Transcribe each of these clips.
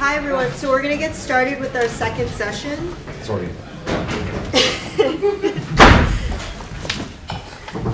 Hi everyone, so we're going to get started with our second session. Sorry.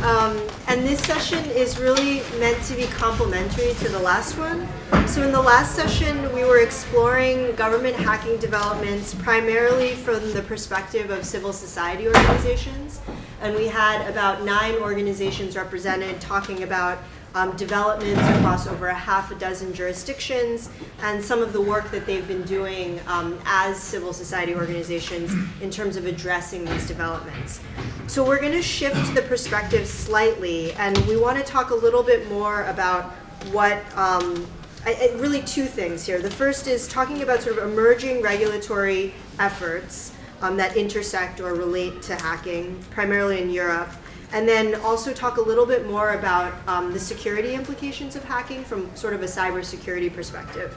Um, and this session is really meant to be complementary to the last one. So in the last session, we were exploring government hacking developments primarily from the perspective of civil society organizations. And we had about nine organizations represented talking about um, developments across over a half a dozen jurisdictions and some of the work that they've been doing um, as civil society organizations in terms of addressing these developments. So we're going to shift the perspective slightly and we want to talk a little bit more about what um, I, I, really two things here. The first is talking about sort of emerging regulatory efforts um, that intersect or relate to hacking, primarily in Europe, and then also talk a little bit more about um, the security implications of hacking from sort of a cybersecurity perspective.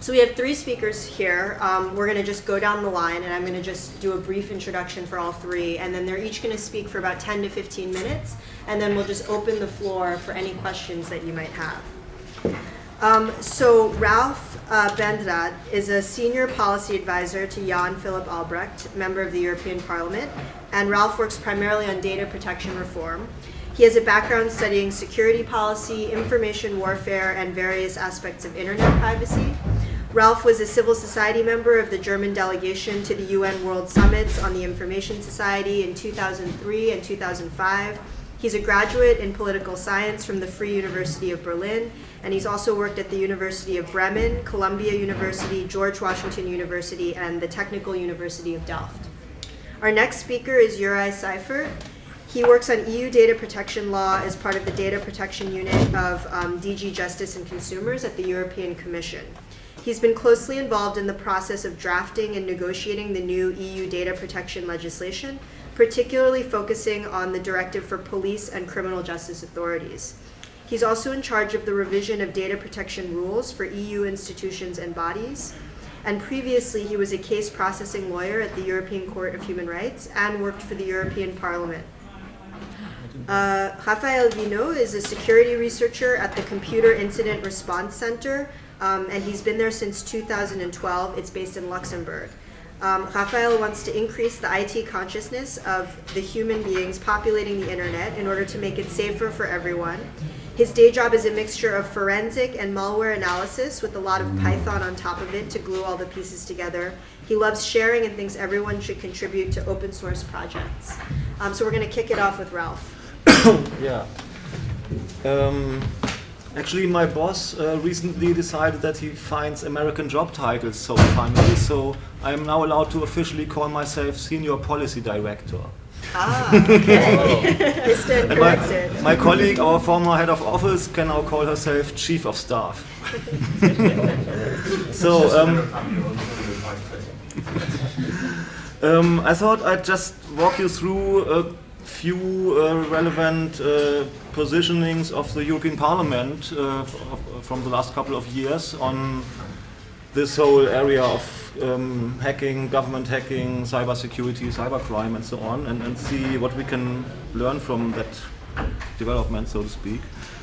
So we have three speakers here. Um, we're going to just go down the line, and I'm going to just do a brief introduction for all three, and then they're each going to speak for about 10 to 15 minutes, and then we'll just open the floor for any questions that you might have. Um, so Ralph uh, Bendrath is a senior policy advisor to Jan Philipp Albrecht, member of the European Parliament, and Ralph works primarily on data protection reform. He has a background studying security policy, information warfare, and various aspects of internet privacy. Ralph was a civil society member of the German delegation to the UN World Summits on the Information Society in 2003 and 2005. He's a graduate in political science from the Free University of Berlin and he's also worked at the University of Bremen, Columbia University, George Washington University, and the Technical University of Delft. Our next speaker is Juraj Sajfert. He works on EU data protection law as part of the data protection unit of um, DG Justice and Consumers at the European Commission. He's been closely involved in the process of drafting and negotiating the new EU data protection legislation, particularly focusing on the directive for police and criminal justice authorities. He's also in charge of the revision of data protection rules for EU institutions and bodies. And previously, he was a case processing lawyer at the European Court of Human Rights and worked for the European Parliament. Uh, Rafael Vinot is a security researcher at the Computer Incident Response Center, um, and he's been there since 2012. It's based in Luxembourg. Um, Rafael wants to increase the IT consciousness of the human beings populating the internet in order to make it safer for everyone. His day job is a mixture of forensic and malware analysis with a lot of Python on top of it to glue all the pieces together. He loves sharing and thinks everyone should contribute to open source projects. Um, so we're going to kick it off with Ralph. yeah. Um, actually, my boss uh, recently decided that he finds American job titles so funny, so I am now allowed to officially call myself Senior Policy Director. Ah, okay. My, my colleague, our former head of office, can now call herself Chief of Staff. so, um, um, I thought I'd just walk you through a few uh, relevant uh, positionings of the European Parliament uh, from the last couple of years on this whole area of um, hacking, government hacking, cybersecurity, cybercrime, and so on, and, and see what we can learn from that development, so to speak.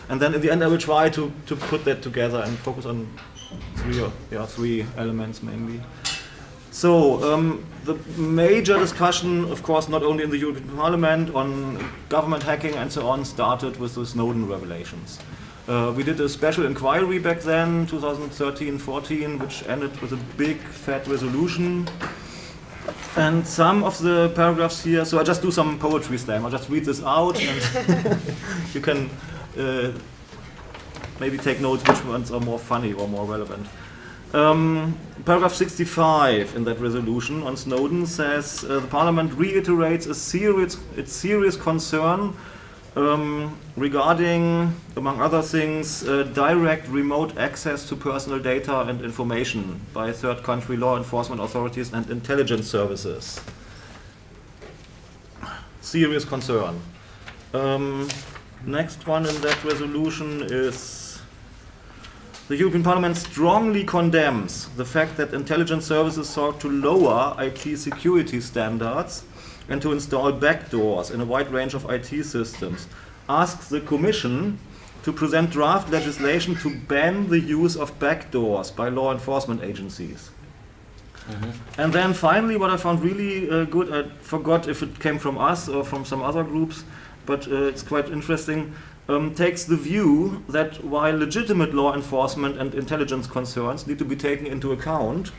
And then in the end, I will try to, to put that together and focus on three, yeah, three elements mainly. So um, the major discussion, of course, not only in the European Parliament on government hacking and so on, started with the Snowden revelations. Uh, we did a special inquiry back then, 2013-14, which ended with a big fat resolution. And some of the paragraphs here, so I just do some poetry slam. I'll just read this out and you can uh, maybe take notes which ones are more funny or more relevant. Um, paragraph 65 in that resolution on Snowden says uh, the Parliament reiterates a serious, its serious concern um, regarding, among other things, uh, direct remote access to personal data and information by third country law enforcement authorities and intelligence services. Serious concern. Um, next one in that resolution is the European Parliament strongly condemns the fact that intelligence services sought to lower IT security standards and to install backdoors in a wide range of IT systems. Asks the Commission to present draft legislation to ban the use of backdoors by law enforcement agencies. And then finally, what I found really uh, good, I forgot if it came from us or from some other groups, but uh, it's quite interesting, um, takes the view that while legitimate law enforcement and intelligence concerns need to be taken into account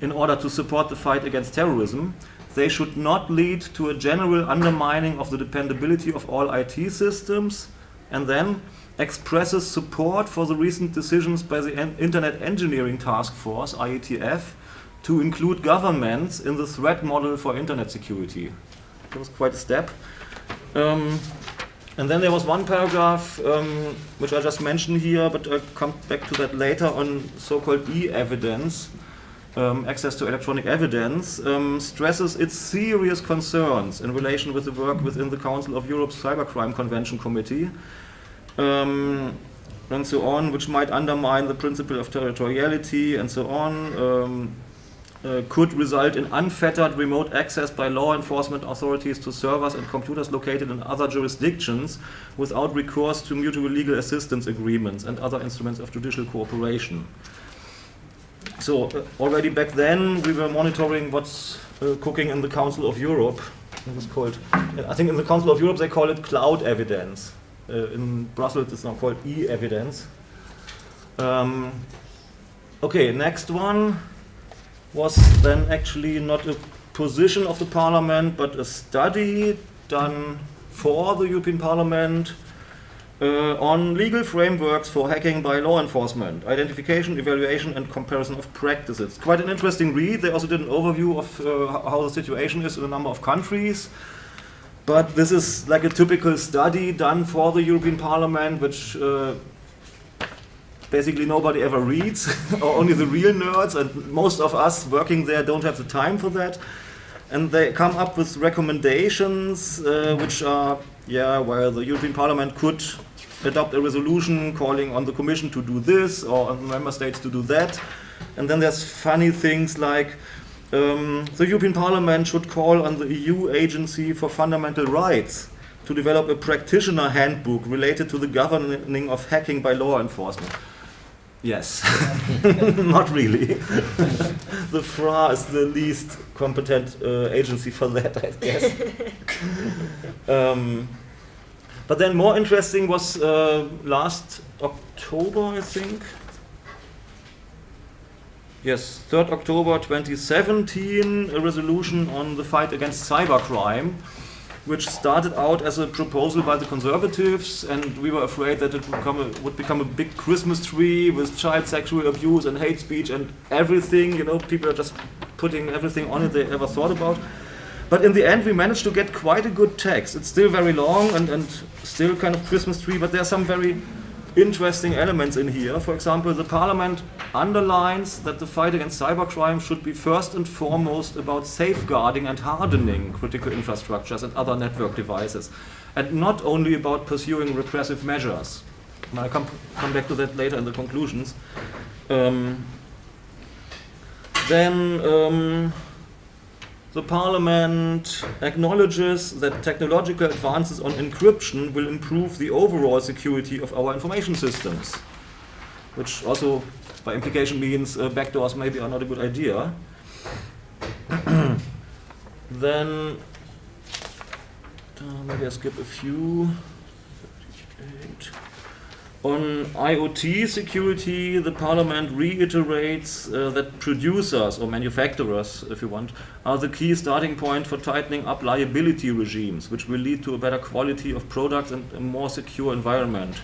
in order to support the fight against terrorism, they should not lead to a general undermining of the dependability of all IT systems, and then expresses support for the recent decisions by the Internet Engineering Task Force, IETF, to include governments in the threat model for internet security. That was quite a step. Um, and then there was one paragraph um, which I just mentioned here, but I'll come back to that later on so-called e-evidence, um, access to electronic evidence, um, stresses its serious concerns in relation with the work within the Council of Europe's Cybercrime Convention Committee, um, and so on, which might undermine the principle of territoriality and so on. Um, uh, could result in unfettered remote access by law enforcement authorities to servers and computers located in other jurisdictions without recourse to mutual legal assistance agreements and other instruments of judicial cooperation. So, uh, already back then, we were monitoring what's uh, cooking in the Council of Europe. It was called, I think in the Council of Europe they call it cloud evidence. Uh, in Brussels it's now called e evidence. Um, okay, next one was then actually not a position of the parliament, but a study done for the European Parliament uh, on legal frameworks for hacking by law enforcement, identification, evaluation, and comparison of practices. Quite an interesting read. They also did an overview of uh, how the situation is in a number of countries. But this is like a typical study done for the European Parliament, which uh, basically nobody ever reads, or only the real nerds, and most of us working there don't have the time for that. And they come up with recommendations uh, which are, yeah, where the European Parliament could adopt a resolution calling on the Commission to do this or on the member states to do that. And then there's funny things like um, the European Parliament should call on the EU Agency for Fundamental Rights to develop a practitioner handbook related to the governing of hacking by law enforcement. Yes, not really. the FRA is the least competent uh, agency for that, I guess. um, but then more interesting was uh, last October, I think. Yes, 3rd October 2017, a resolution on the fight against cybercrime, which started out as a proposal by the conservatives, and we were afraid that it would a, would become a big Christmas tree with child sexual abuse and hate speech and everything. You know, people are just putting everything on it they ever thought about. But in the end, we managed to get quite a good text. It's still very long and, and still kind of Christmas tree, but there are some very interesting elements in here. For example, the Parliament underlines that the fight against cybercrime should be first and foremost about safeguarding and hardening critical infrastructures and other network devices, and not only about pursuing repressive measures. And I'll come, come back to that later in the conclusions. Um, then um, the Parliament acknowledges that technological advances on encryption will improve the overall security of our information systems, which also by implication means uh, backdoors maybe are not a good idea. then uh, maybe I skip a few. On IoT security, the Parliament reiterates uh, that producers or manufacturers, if you want, are the key starting point for tightening up liability regimes, which will lead to a better quality of products and a more secure environment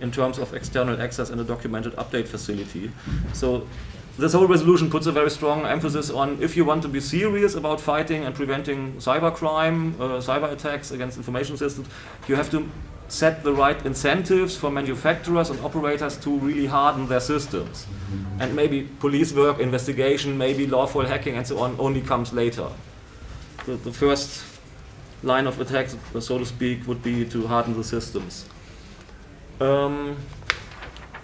in terms of external access and a documented update facility. So this whole resolution puts a very strong emphasis on if you want to be serious about fighting and preventing cybercrime, uh, cyber attacks against information systems, you have to set the right incentives for manufacturers and operators to really harden their systems. And maybe police work, investigation, maybe lawful hacking and so on only comes later. The, the first line of attack, so to speak, would be to harden the systems. Um,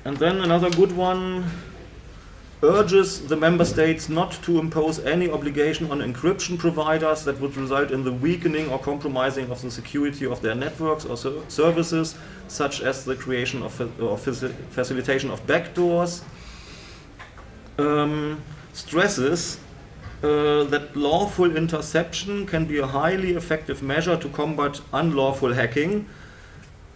and then another good one urges the member states not to impose any obligation on encryption providers that would result in the weakening or compromising of the security of their networks or ser services, such as the creation of or facilitation of backdoors. Um, stresses uh, that lawful interception can be a highly effective measure to combat unlawful hacking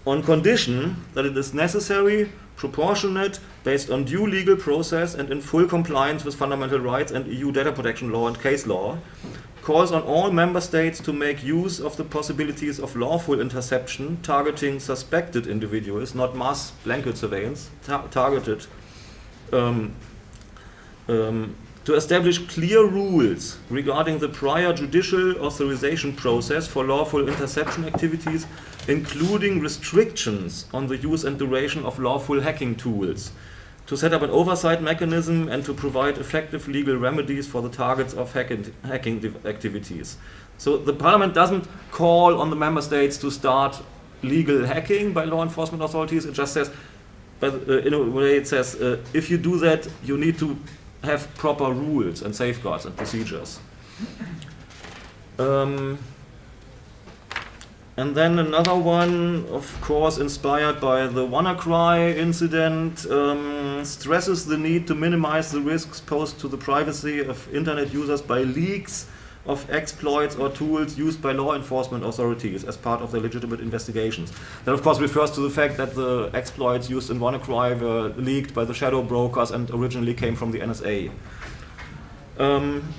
on condition that it is necessary, proportionate, based on due legal process and in full compliance with fundamental rights and EU data protection law and case law, calls on all member states to make use of the possibilities of lawful interception targeting suspected individuals, not mass blanket surveillance, ta targeted um, um, to establish clear rules regarding the prior judicial authorization process for lawful interception activities, including restrictions on the use and duration of lawful hacking tools, to set up an oversight mechanism and to provide effective legal remedies for the targets of hacking, hacking activities. So the parliament doesn't call on the member states to start legal hacking by law enforcement authorities, it just says, but uh, in a way it says, uh, if you do that, you need to have proper rules and safeguards and procedures. Um, and then another one, of course, inspired by the WannaCry incident, um, stresses the need to minimize the risks posed to the privacy of internet users by leaks of exploits or tools used by law enforcement authorities as part of their legitimate investigations. That of course refers to the fact that the exploits used in WannaCry were leaked by the shadow brokers and originally came from the NSA. Um,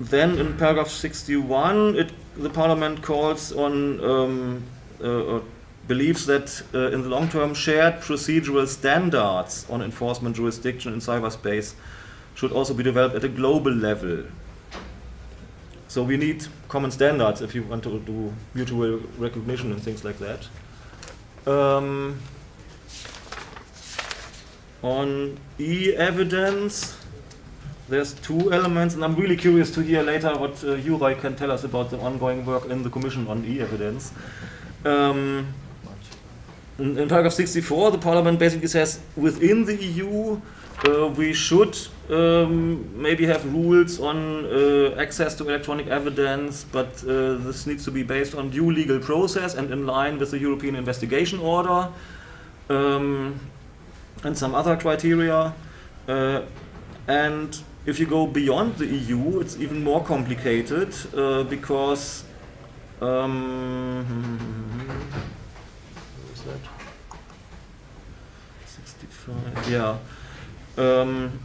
then in paragraph 61, it, the parliament calls on um, uh, uh believes that uh, in the long term shared procedural standards on enforcement jurisdiction in cyberspace should also be developed at a global level. So we need common standards if you want to do mutual recognition and things like that. Um, on e-evidence, there's two elements, and I'm really curious to hear later what uh, Juraj can tell us about the ongoing work in the Commission on e-evidence. Um, in, in paragraph 64, the parliament basically says within the EU, uh, we should um, maybe have rules on uh, access to electronic evidence, but uh, this needs to be based on due legal process and in line with the European investigation order um, and some other criteria. Uh, and if you go beyond the EU, it's even more complicated uh, because um, that? 65, yeah. Um,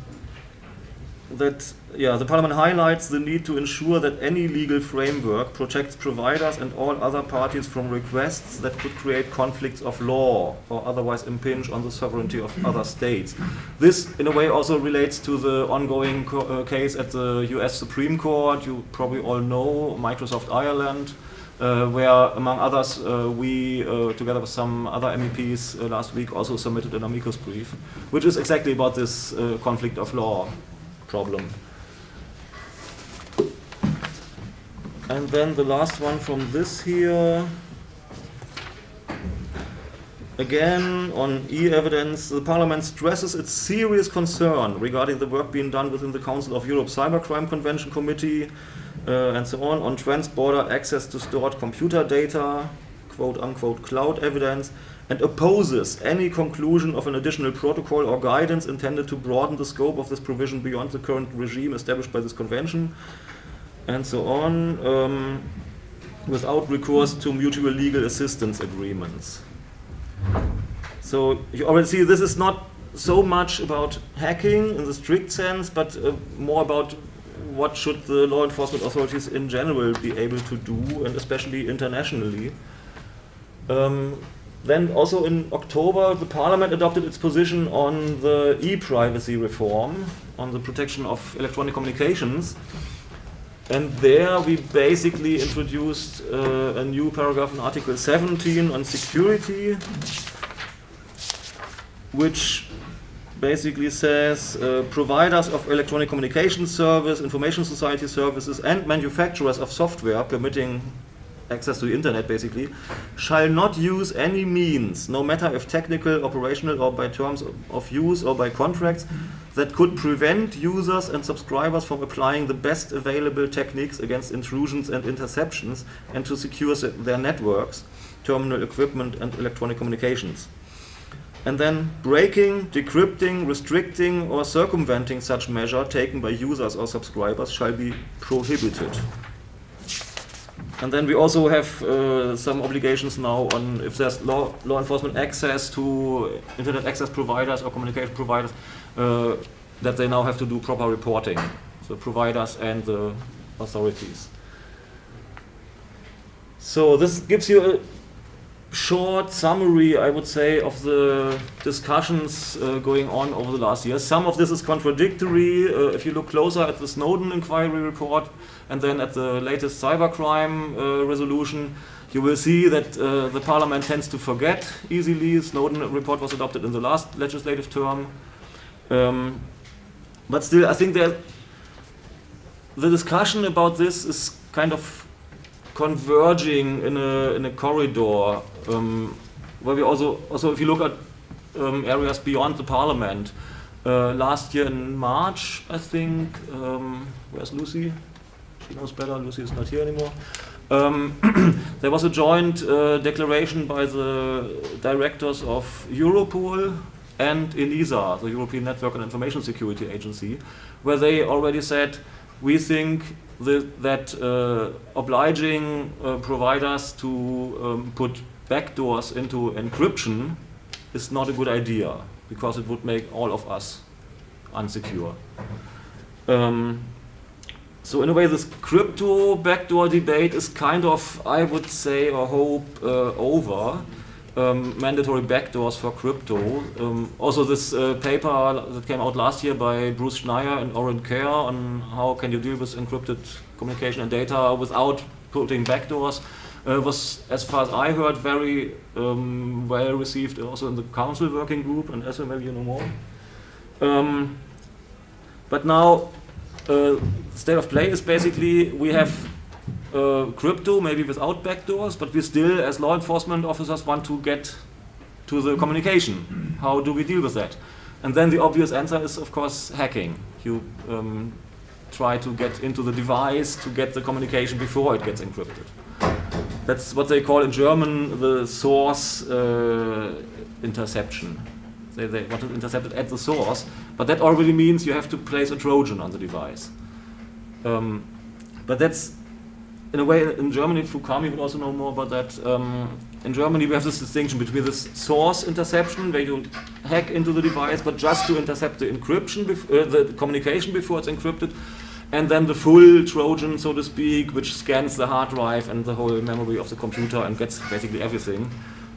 that yeah, the Parliament highlights the need to ensure that any legal framework protects providers and all other parties from requests that could create conflicts of law or otherwise impinge on the sovereignty of other states. This, in a way, also relates to the ongoing uh, case at the US Supreme Court. You probably all know Microsoft Ireland where, among others, uh, we, uh, together with some other MEPs last week, also submitted an amicus brief, which is exactly about this conflict of law problem. And then the last one from this here. Again, on e-evidence, the Parliament stresses its serious concern regarding the work being done within the Council of Europe Cybercrime Convention Committee uh, and so on, on trans-border access to stored computer data, quote-unquote cloud evidence, and opposes any conclusion of an additional protocol or guidance intended to broaden the scope of this provision beyond the current regime established by this convention, and so on, um, without recourse to mutual legal assistance agreements. So you already see this is not so much about hacking in the strict sense, but uh, more about what should the law enforcement authorities in general be able to do, and especially internationally. Um, then also in October, the parliament adopted its position on the e-privacy reform, on the protection of electronic communications. And there we basically introduced uh, a new paragraph in Article 17 on security, which basically says uh, providers of electronic communication service, information society services, and manufacturers of software permitting access to the internet basically, shall not use any means, no matter if technical, operational, or by terms of use or by contracts, that could prevent users and subscribers from applying the best available techniques against intrusions and interceptions and to secure their networks, terminal equipment, and electronic communications. And then breaking, decrypting, restricting, or circumventing such measure taken by users or subscribers shall be prohibited. And then we also have uh, some obligations now on if there's law, law enforcement access to internet access providers or communication providers, uh, that they now have to do proper reporting, the providers and the authorities. So this gives you a short summary, I would say, of the discussions uh, going on over the last years. Some of this is contradictory. Uh, if you look closer at the Snowden inquiry report and then at the latest cybercrime uh, resolution, you will see that uh, the parliament tends to forget easily. Snowden report was adopted in the last legislative term. Um, but still, I think that the discussion about this is kind of converging in a, in a corridor um, where we also, also if you look at um, areas beyond the parliament, uh, last year in March, I think, um, where's Lucy? She knows better, Lucy is not here anymore. Um, there was a joint uh, declaration by the directors of Europol and ENISA, the European Network and Information Security Agency, where they already said, we think the, that uh, obliging uh, providers to um, put backdoors into encryption is not a good idea because it would make all of us unsecure. Um, so in a way, this crypto backdoor debate is kind of, I would say, or hope, uh, over. Um, mandatory backdoors for crypto. Um, also, this uh, paper that came out last year by Bruce Schneier and Orin Kerr on how can you deal with encrypted communication and data without putting backdoors uh, was, as far as I heard, very um, well received also in the council working group, and as maybe you know more. Um, but now, uh, state of play is basically we have uh, crypto, maybe without backdoors, but we still, as law enforcement officers, want to get to the communication. How do we deal with that? And then the obvious answer is, of course, hacking. You um, try to get into the device to get the communication before it gets encrypted. That's what they call in German the source uh, interception. They, they want to intercept it at the source, but that already means you have to place a Trojan on the device. Um, but that's in a way, in Germany, Fukami would also know more about that. Um, in Germany, we have this distinction between this source interception, where you hack into the device, but just to intercept the encryption, uh, the communication before it's encrypted, and then the full Trojan, so to speak, which scans the hard drive and the whole memory of the computer and gets basically everything,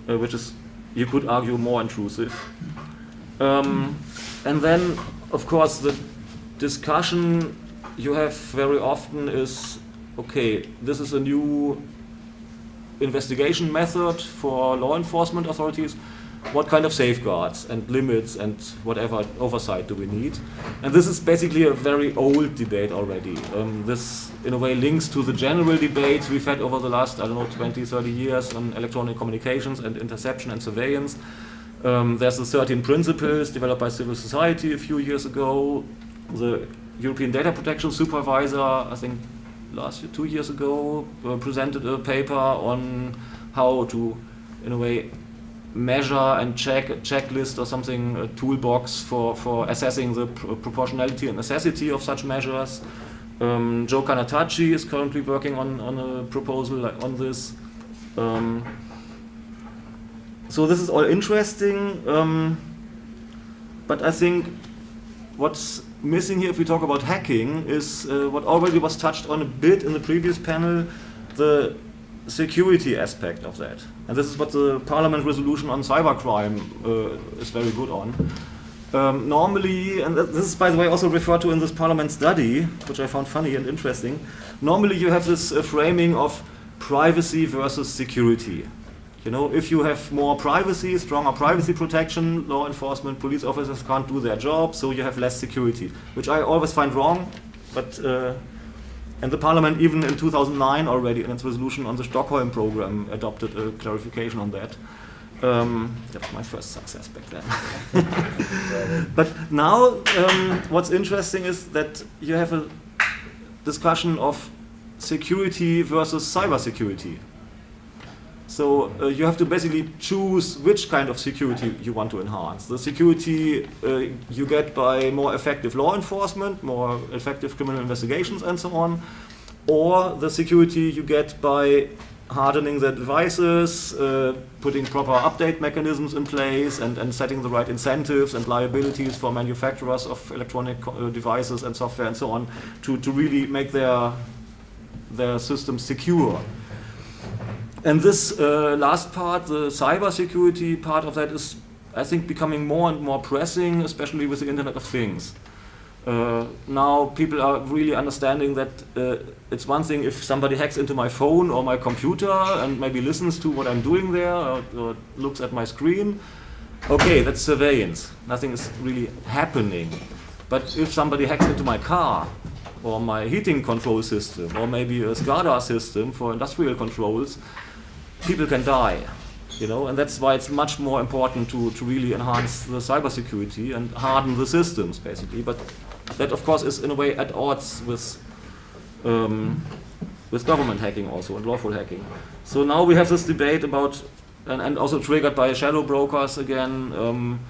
uh, which is, you could argue, more intrusive. Um, and then, of course, the discussion you have very often is okay, this is a new investigation method for law enforcement authorities. What kind of safeguards and limits and whatever oversight do we need? And this is basically a very old debate already. Um, this, in a way, links to the general debates we've had over the last, I don't know, 20, 30 years on electronic communications and interception and surveillance. Um, there's the 13 principles developed by civil society a few years ago. The European Data Protection Supervisor, I think last year, two years ago, uh, presented a paper on how to, in a way, measure and check a checklist or something, a toolbox for, for assessing the pr proportionality and necessity of such measures. Um, Joe Cannataci is currently working on, on a proposal on this. Um, so this is all interesting, um, but I think what's missing here, if we talk about hacking, is uh, what already was touched on a bit in the previous panel, the security aspect of that. And this is what the Parliament resolution on cybercrime uh, is very good on. Um, normally, and this is by the way also referred to in this Parliament study, which I found funny and interesting, normally you have this uh, framing of privacy versus security. You know, if you have more privacy, stronger privacy protection, law enforcement, police officers can't do their job, so you have less security, which I always find wrong. But uh, and the Parliament, even in 2009 already, in its resolution on the Stockholm program, adopted a clarification on that. Um, was my first success back then. but now, um, what's interesting is that you have a discussion of security versus cybersecurity. So uh, you have to basically choose which kind of security you want to enhance. The security uh, you get by more effective law enforcement, more effective criminal investigations and so on, or the security you get by hardening the devices, uh, putting proper update mechanisms in place, and, and setting the right incentives and liabilities for manufacturers of electronic uh, devices and software and so on to, to really make their, their systems secure. And this uh, last part, the cybersecurity part of that is, I think, becoming more and more pressing, especially with the Internet of Things. Uh, now people are really understanding that uh, it's one thing if somebody hacks into my phone or my computer and maybe listens to what I'm doing there or, or looks at my screen. Okay, that's surveillance. Nothing is really happening. But if somebody hacks into my car or my heating control system or maybe a SCADA system for industrial controls, people can die. You know, and that's why it's much more important to, to really enhance the cybersecurity and harden the systems, basically. But that, of course, is in a way at odds with um, with government hacking also and lawful hacking. So now we have this debate about, and, and also triggered by shadow brokers again. Um,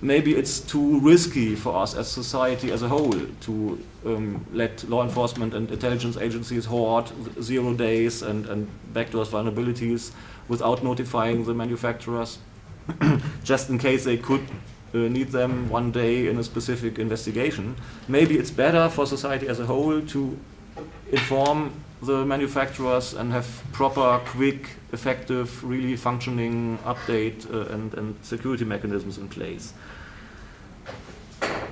maybe it's too risky for us as society as a whole to um, let law enforcement and intelligence agencies hoard zero days and, and backdoors vulnerabilities without notifying the manufacturers, just in case they could uh, need them one day in a specific investigation. Maybe it's better for society as a whole to inform the manufacturers and have proper, quick, effective, really functioning update uh, and, and security mechanisms in place.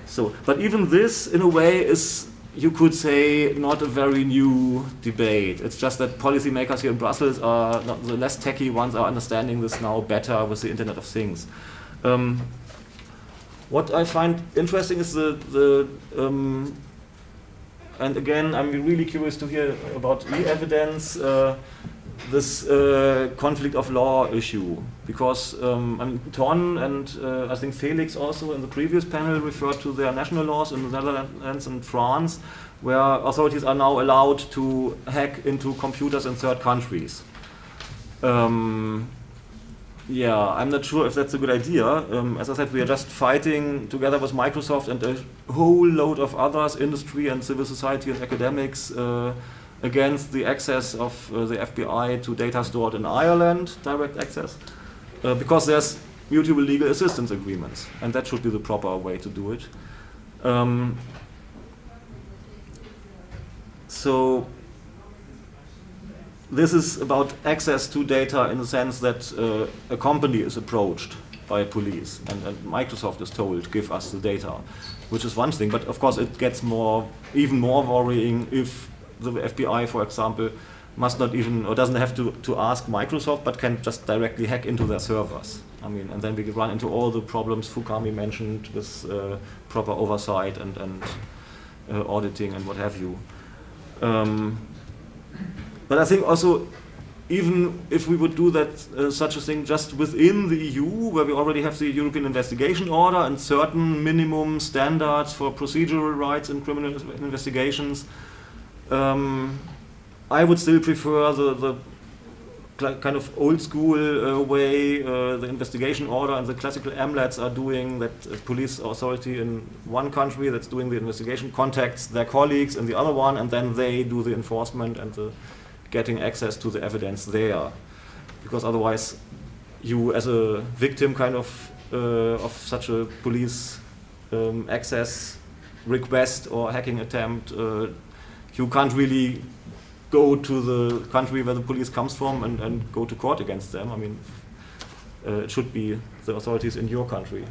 So, but even this, in a way, is you could say not a very new debate. It's just that policymakers here in Brussels are the less techy ones are understanding this now better with the Internet of Things. Um, what I find interesting is the, the um, and again, I'm really curious to hear about e-evidence, uh, this uh, conflict of law issue, because um, I mean, Ton and uh, I think Felix also in the previous panel referred to their national laws in the Netherlands and France, where authorities are now allowed to hack into computers in third countries. Um, yeah, I'm not sure if that's a good idea. Um, as I said, we are just fighting together with Microsoft and a whole load of others, industry and civil society and academics, uh, against the access of uh, the FBI to data stored in Ireland, direct access, uh, because there's mutual legal assistance agreements, and that should be the proper way to do it. Um, so this is about access to data in the sense that uh, a company is approached by police and, and, Microsoft is told, give us the data, which is one thing. But of course it gets more, even more worrying if the FBI, for example, must not even, or doesn't have to, to ask Microsoft, but can just directly hack into their servers. I mean, and then we run into all the problems Fukami mentioned with uh, proper oversight and, and uh, auditing and what have you. Um, but I think also, even if we would do that, uh, such a thing just within the EU, where we already have the European Investigation Order and certain minimum standards for procedural rights in criminal investigations, um, I would still prefer the, the kind of old school uh, way uh, the investigation order and the classical MLATs are doing that uh, police authority in one country that's doing the investigation contacts their colleagues in the other one and then they do the enforcement and the getting access to the evidence there. Because otherwise, you as a victim kind of uh, of such a police um, access request or hacking attempt, uh, you can't really go to the country where the police comes from and, and go to court against them. I mean, uh, it should be the authorities in your country.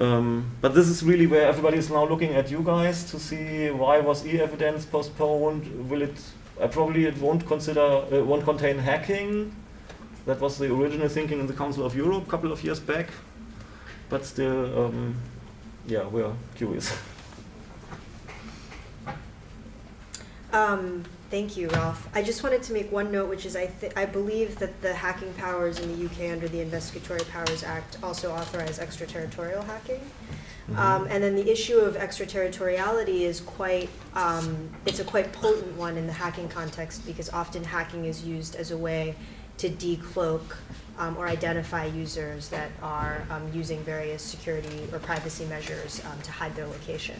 Um, but this is really where everybody is now looking at you guys to see why was e-evidence postponed? Will it uh, probably it won't consider uh, won't contain hacking. That was the original thinking in the Council of Europe a couple of years back. But still, um, yeah, we're curious. Um, thank you, Ralph. I just wanted to make one note, which is I, I believe that the hacking powers in the UK under the Investigatory Powers Act also authorize extraterritorial hacking. Um, and then the issue of extraterritoriality is quite, um, it's a quite potent one in the hacking context because often hacking is used as a way to decloak um, or identify users that are um, using various security or privacy measures um, to hide their location.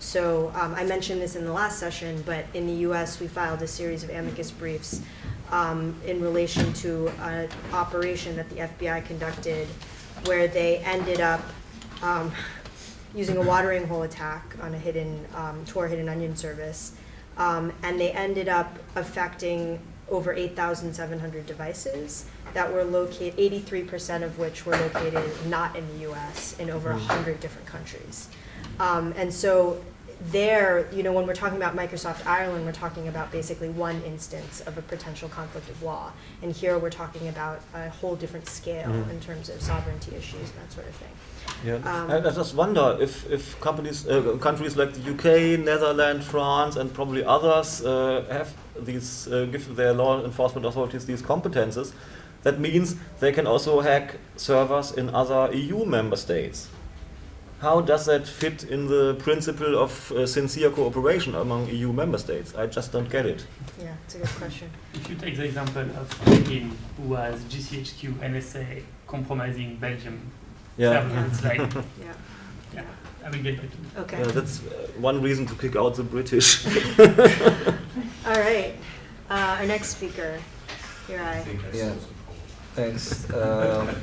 So um, I mentioned this in the last session, but in the US, we filed a series of amicus briefs um, in relation to an operation that the FBI conducted where they ended up um, using a watering hole attack on a hidden, um, to our hidden onion service. Um, and they ended up affecting over 8,700 devices that were located, 83% of which were located not in the US, in over 100 different countries. Um, and so there, you know, when we're talking about Microsoft Ireland, we're talking about basically one instance of a potential conflict of law. And here we're talking about a whole different scale Mhm. in terms of sovereignty issues and that sort of thing. Yeah. Um, I, I just wonder if, if companies, uh, countries like the UK, Netherlands, France, and probably others uh, have these, uh, give their law enforcement authorities these competences. That means they can also hack servers in other EU member states. How does that fit in the principle of uh, sincere cooperation among EU member states? I just don't get it. Yeah, it's a good question. If you take the example of him who has GCHQ NSA compromising Belgium Yeah. servers, like, Yeah, yeah, I will get back to you. okay. Yeah, that's uh, one reason to kick out the British. All right. Uh, our next speaker, here I. Yeah, thanks. Uh,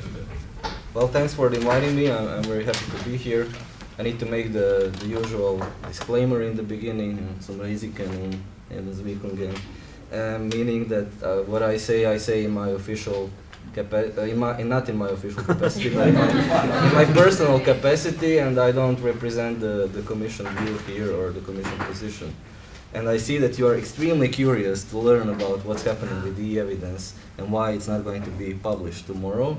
well, thanks for inviting me. I'm, I'm very happy to be here. I need to make the, the usual disclaimer in the beginning, som riziken även Zvikungen, um, meaning that uh, what I say, I say in my official capa- in my, in, not in my official capacity, but in my, in my personal capacity, and I don't represent the, the commission view here or the commission position. And I see that you are extremely curious to learn about what's happening with the evidence and why it's not going to be published tomorrow.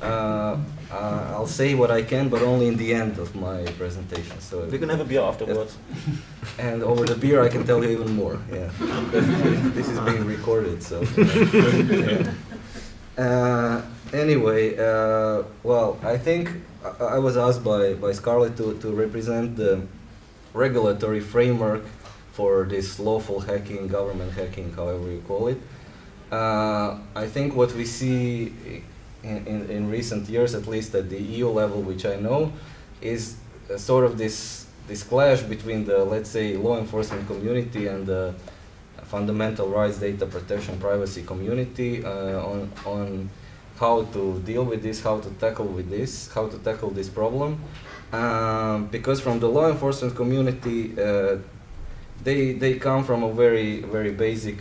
Uh, uh, I'll say what I can, but only in the end of my presentation. So we can have a beer afterwards. and over the beer, I can tell you even more. Yeah, this is being recorded, so. yeah. Uh, anyway, uh, well, I think I, I was asked by, by Scarlett to, to represent the regulatory framework for this lawful hacking, government hacking, however you call it. Uh, I think what we see in, in, in recent years, at least at the EU level, which I know, is sort of this this clash between the let's say law enforcement community and the fundamental rights, data protection, privacy community uh, on on how to deal with this, how to tackle with this, how to tackle this problem. Um, because from the law enforcement community, uh, they they come from a very very basic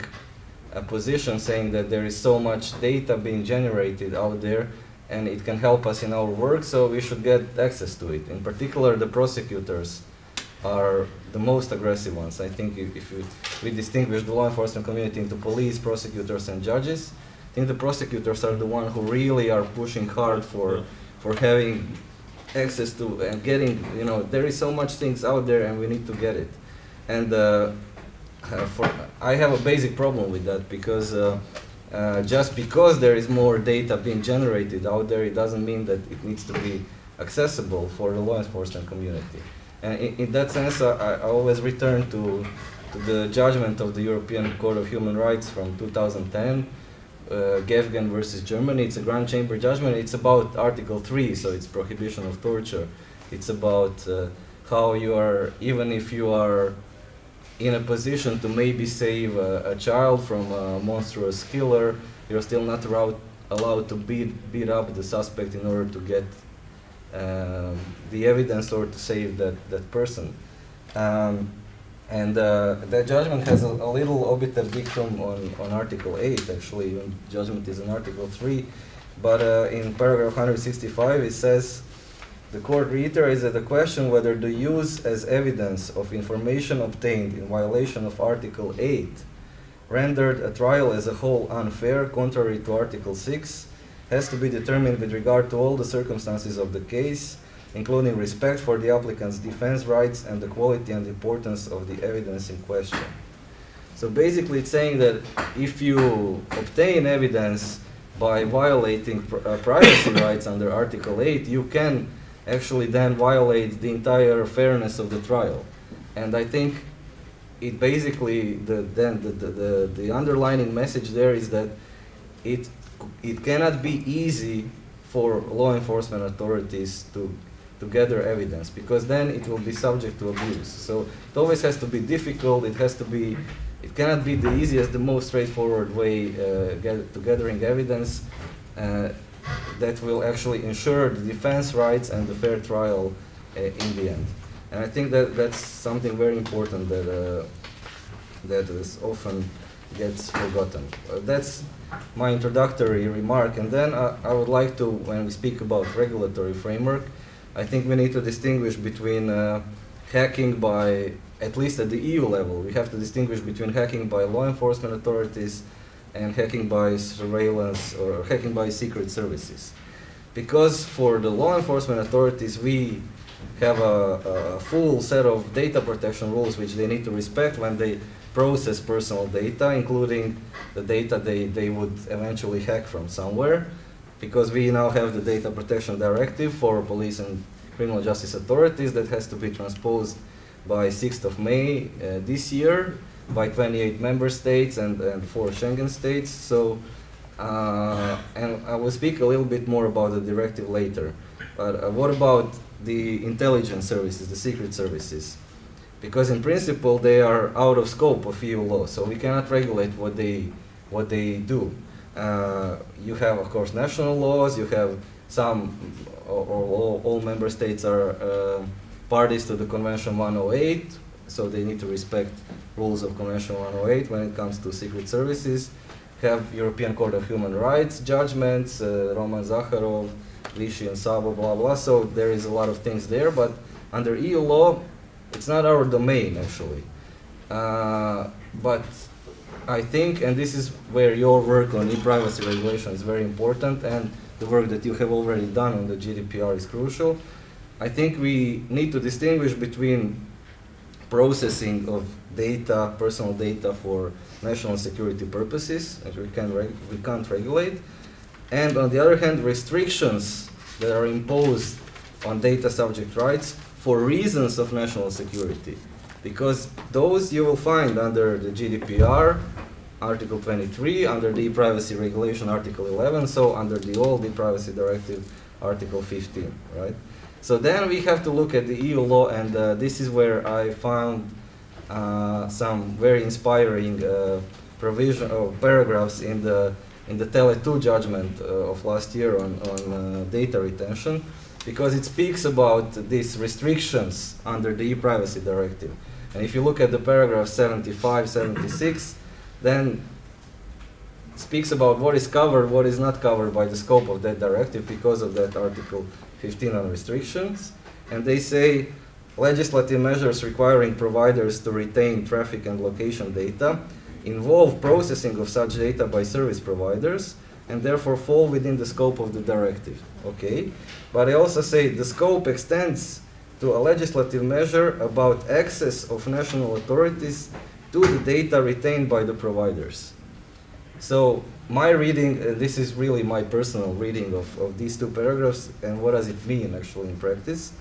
uh, position, saying that there is so much data being generated out there, and it can help us in our work, so we should get access to it. In particular, the prosecutors are the most aggressive ones. I think if, if you, we distinguish the law enforcement community into police, prosecutors, and judges, I think the prosecutors are the ones who really are pushing hard for for having access to and getting. You know, there is so much things out there, and we need to get it. And uh, uh, for I have a basic problem with that because. Uh, uh, just because there is more data being generated out there, it doesn't mean that it needs to be accessible for the law enforcement community. And in, in that sense, I, I always return to, to the judgment of the European Court of Human Rights from 2010, uh, Gäfgen versus Germany. It's a Grand Chamber judgment. It's about Article 3, so it's prohibition of torture. It's about uh, how you are, even if you are in a position to maybe save a, a child from a monstrous killer, you're still not allowed to beat, beat up the suspect in order to get um, the evidence or to save that, that person. Um, and uh, that judgment has a, a little obiter dictum on, on Article 8, actually, judgment is in Article 3. But uh, in paragraph 165, it says, the court reiterates that the question whether the use as evidence of information obtained in violation of Article 8 rendered a trial as a whole unfair, contrary to Article 6, has to be determined with regard to all the circumstances of the case, including respect for the applicant's defense rights and the quality and importance of the evidence in question. So basically, it's saying that if you obtain evidence by violating pr- uh, privacy rights under Article 8, you can actually then violate the entire fairness of the trial. And I think it basically the then the, the, the, the underlining message there is that it it cannot be easy for law enforcement authorities to to gather evidence because then it will be subject to abuse. So it always has to be difficult. It has to be it cannot be the easiest, the most straightforward way uh, get, to gathering evidence uh, that will actually ensure the defense rights and the fair trial uh, in the end. And I think that that's something very important that uh, that is often gets forgotten. Uh, that's my introductory remark, and then uh, I would like to, when we speak about regulatory framework, I think we need to distinguish between uh, hacking by, at least at the EU level, we have to distinguish between hacking by law enforcement authorities and hacking by surveillance or hacking by secret services. Because for the law enforcement authorities, we have a, a full set of data protection rules which they need to respect when they process personal data, including the data they, they would eventually hack from somewhere. Because we now have the data protection directive for police and criminal justice authorities that has to be transposed by 6th of May uh, this year by 28 member states and, and four Schengen states. So, uh, and I will speak a little bit more about the directive later. But uh, what about the intelligence services, the secret services? Because in principle they are out of scope of EU law, so we cannot regulate what they what they do. Uh, you have, of course, national laws. You have some, or, all, all member states are uh, parties to the Convention 108, so they need to respect rules of Convention 108 when it comes to secret services. Have European Court of Human Rights judgments, uh, Roman Zakharov, Vissy and Szabó, blah blah. So there is a lot of things there, but under EU law, it's not our domain actually. Uh, but I think, and this is where your work on e-privacy regulation is very important, and the work that you have already done on the GDPR is crucial. I think we need to distinguish between processing of data, personal data for national security purposes, that we, can we can't regulate, and on the other hand, restrictions that are imposed on data subject rights for reasons of national security. Because those you will find under the GDPR, Article 23, under the privacy regulation, Article 11, so under the old e-privacy directive, Article 15, right? So then we have to look at the EU law, and uh, this is where I found uh, some very inspiring uh, provision or paragraphs in the in the Tele2 judgment uh, of last year on, on uh, data retention, because it speaks about these restrictions under the e-privacy directive. And if you look at the paragraph 75, 76, then speaks about what is covered, what is not covered by the scope of that directive because of that article 15 on restrictions. And they say legislative measures requiring providers to retain traffic and location data involve processing of such data by service providers and therefore fall within the scope of the directive. Okay? But I also say the scope extends to a legislative measure about access of national authorities to the data retained by the providers. So my reading, uh, this is really my personal reading of, of these two paragraphs, and what does it mean actually in practice?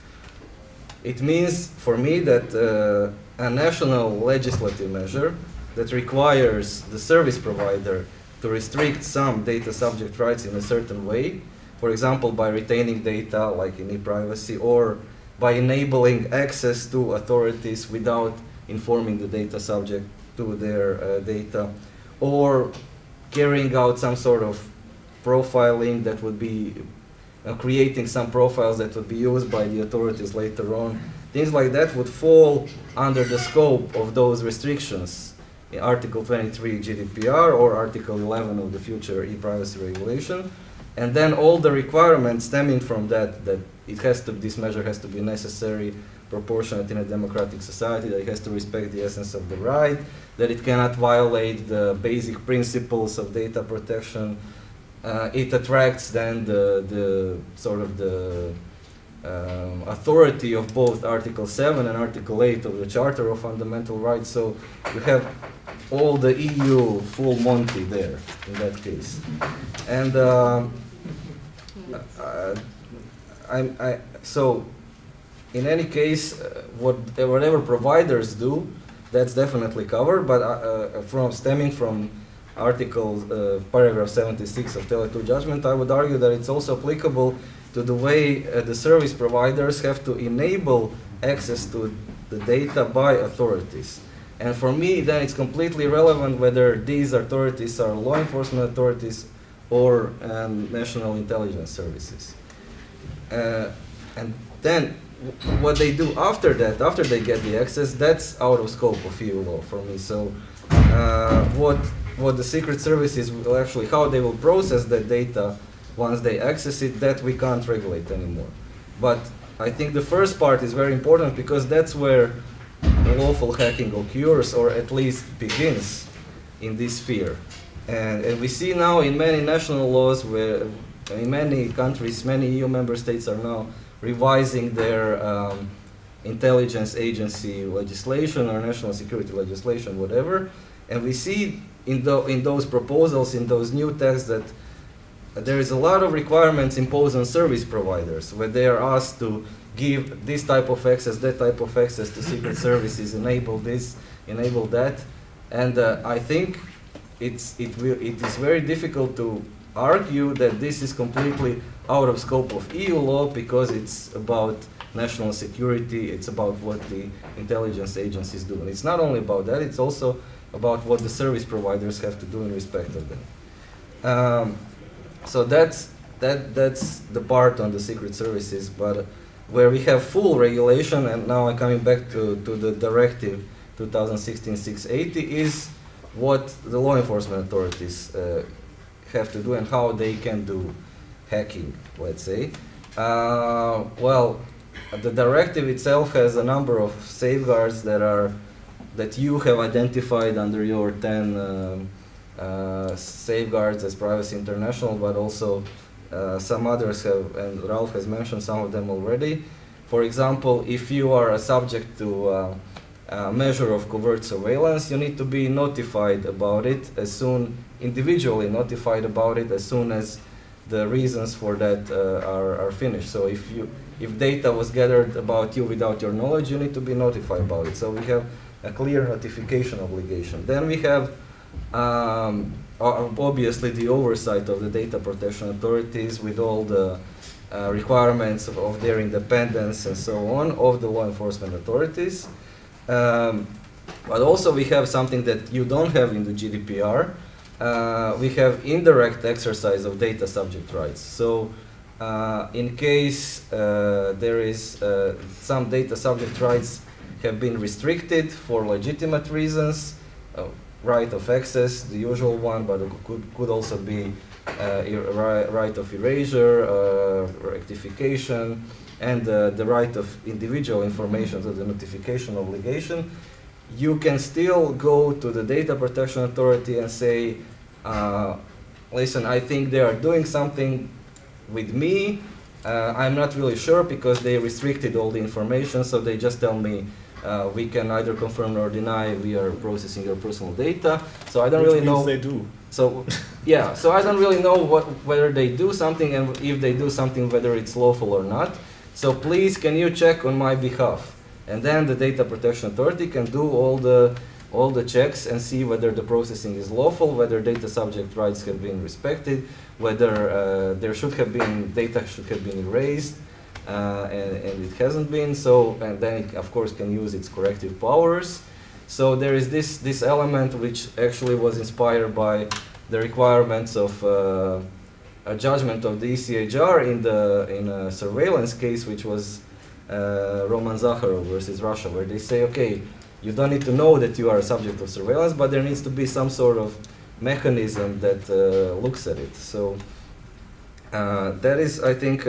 It means for me that uh, a national legislative measure that requires the service provider to restrict some data subject rights in a certain way, for example, by retaining data like in e-privacy or by enabling access to authorities without informing the data subject to their uh, data, or carrying out some sort of profiling that would be uh, creating some profiles that would be used by the authorities later on. Things like that would fall under the scope of those restrictions Article 23 GDPR or Article 11 of the future e-privacy regulation. And then all the requirements stemming from that, that it has to, this measure has to be necessary, proportionate in a democratic society, that it has to respect the essence of the right, that it cannot violate the basic principles of data protection. Uh, it attracts then the, the sort of the um, authority of both Article 7 and Article 8 of the Charter of Fundamental Rights. So you have all the EU full Monty there in that case. And um, uh, I'm, I, so in any case, uh, what, whatever providers do, that's definitely covered, but uh, uh, from stemming from article uh, paragraph 76 of Tele2 judgment, I would argue that it's also applicable to the way uh, the service providers have to enable access to the data by authorities. And for me, then it's completely relevant whether these authorities are law enforcement authorities or um, national intelligence services. Uh, and then what they do after that, after they get the access, that's out of scope of EU law for me. So uh, what what the secret services will actually, how they will process that data once they access it, that we can't regulate anymore. But I think the first part is very important because that's where lawful hacking occurs or at least begins in this sphere. And, and we see now in many national laws where in many countries, many EU member states are now revising their um, intelligence agency legislation or national security legislation, whatever. And we see in, the, in those proposals, in those new texts, that there is a lot of requirements imposed on service providers where they are asked to give this type of access, that type of access to secret services, enable this, enable that. And uh, I think it's, it, will, it is very difficult to argue that this is completely out of scope of EU law because it's about national security, it's about what the intelligence agencies do. And it's not only about that, it's also about what the service providers have to do in respect of them. Um, so that's, that, that's the part on the secret services, but where we have full regulation, and now I'm coming back to, to the directive 2016-680, is what the law enforcement authorities uh, have to do and how they can do hacking, let's say. Uh, well, the directive itself has a number of safeguards that are that you have identified under your 10 um, uh, safeguards as Privacy International, but also uh, some others have, and Ralph has mentioned some of them already. For example, if you are a subject to uh, a measure of covert surveillance, you need to be notified about it as soon, individually notified about it as soon as the reasons for that uh, are, are finished. So if you, if data was gathered about you without your knowledge, you need to be notified about it. So we have a clear notification obligation. Then we have um, obviously the oversight of the data protection authorities with all the uh, requirements of, of their independence and so on of the law enforcement authorities. Um, but also we have something that you don't have in the GDPR. Uh, we have indirect exercise of data subject rights. So uh, in case uh, there is uh, some data subject rights have been restricted for legitimate reasons, uh, right of access, the usual one, but it could, could also be uh, right of erasure, uh, rectification, and uh, the right of individual information, so the notification obligation. You can still go to the data protection authority and say, listen, I think they are doing something with me. Uh, I'm not really sure because they restricted all the information, so they just tell me uh, we can either confirm or deny we are processing your personal data. So I don't Which really know. they do. So, yeah, so I don't really know what, whether they do something and if they do something, whether it's lawful or not. So please, can you check on my behalf? And then the Data Protection Authority can do all the, all the checks and see whether the processing is lawful, whether data subject rights have been respected, whether uh, there should have been, data should have been erased, uh, and, and it hasn't been. So, and then it, of course, can use its corrective powers. So there is this, this element which actually was inspired by the requirements of uh, a judgment of the ECHR in, the, in a surveillance case, which was uh, Roman Zakharov versus Russia, where they say, okay, you don't need to know that you are a subject of surveillance, but there needs to be some sort of mechanism that uh, looks at it. So uh, that is, I think,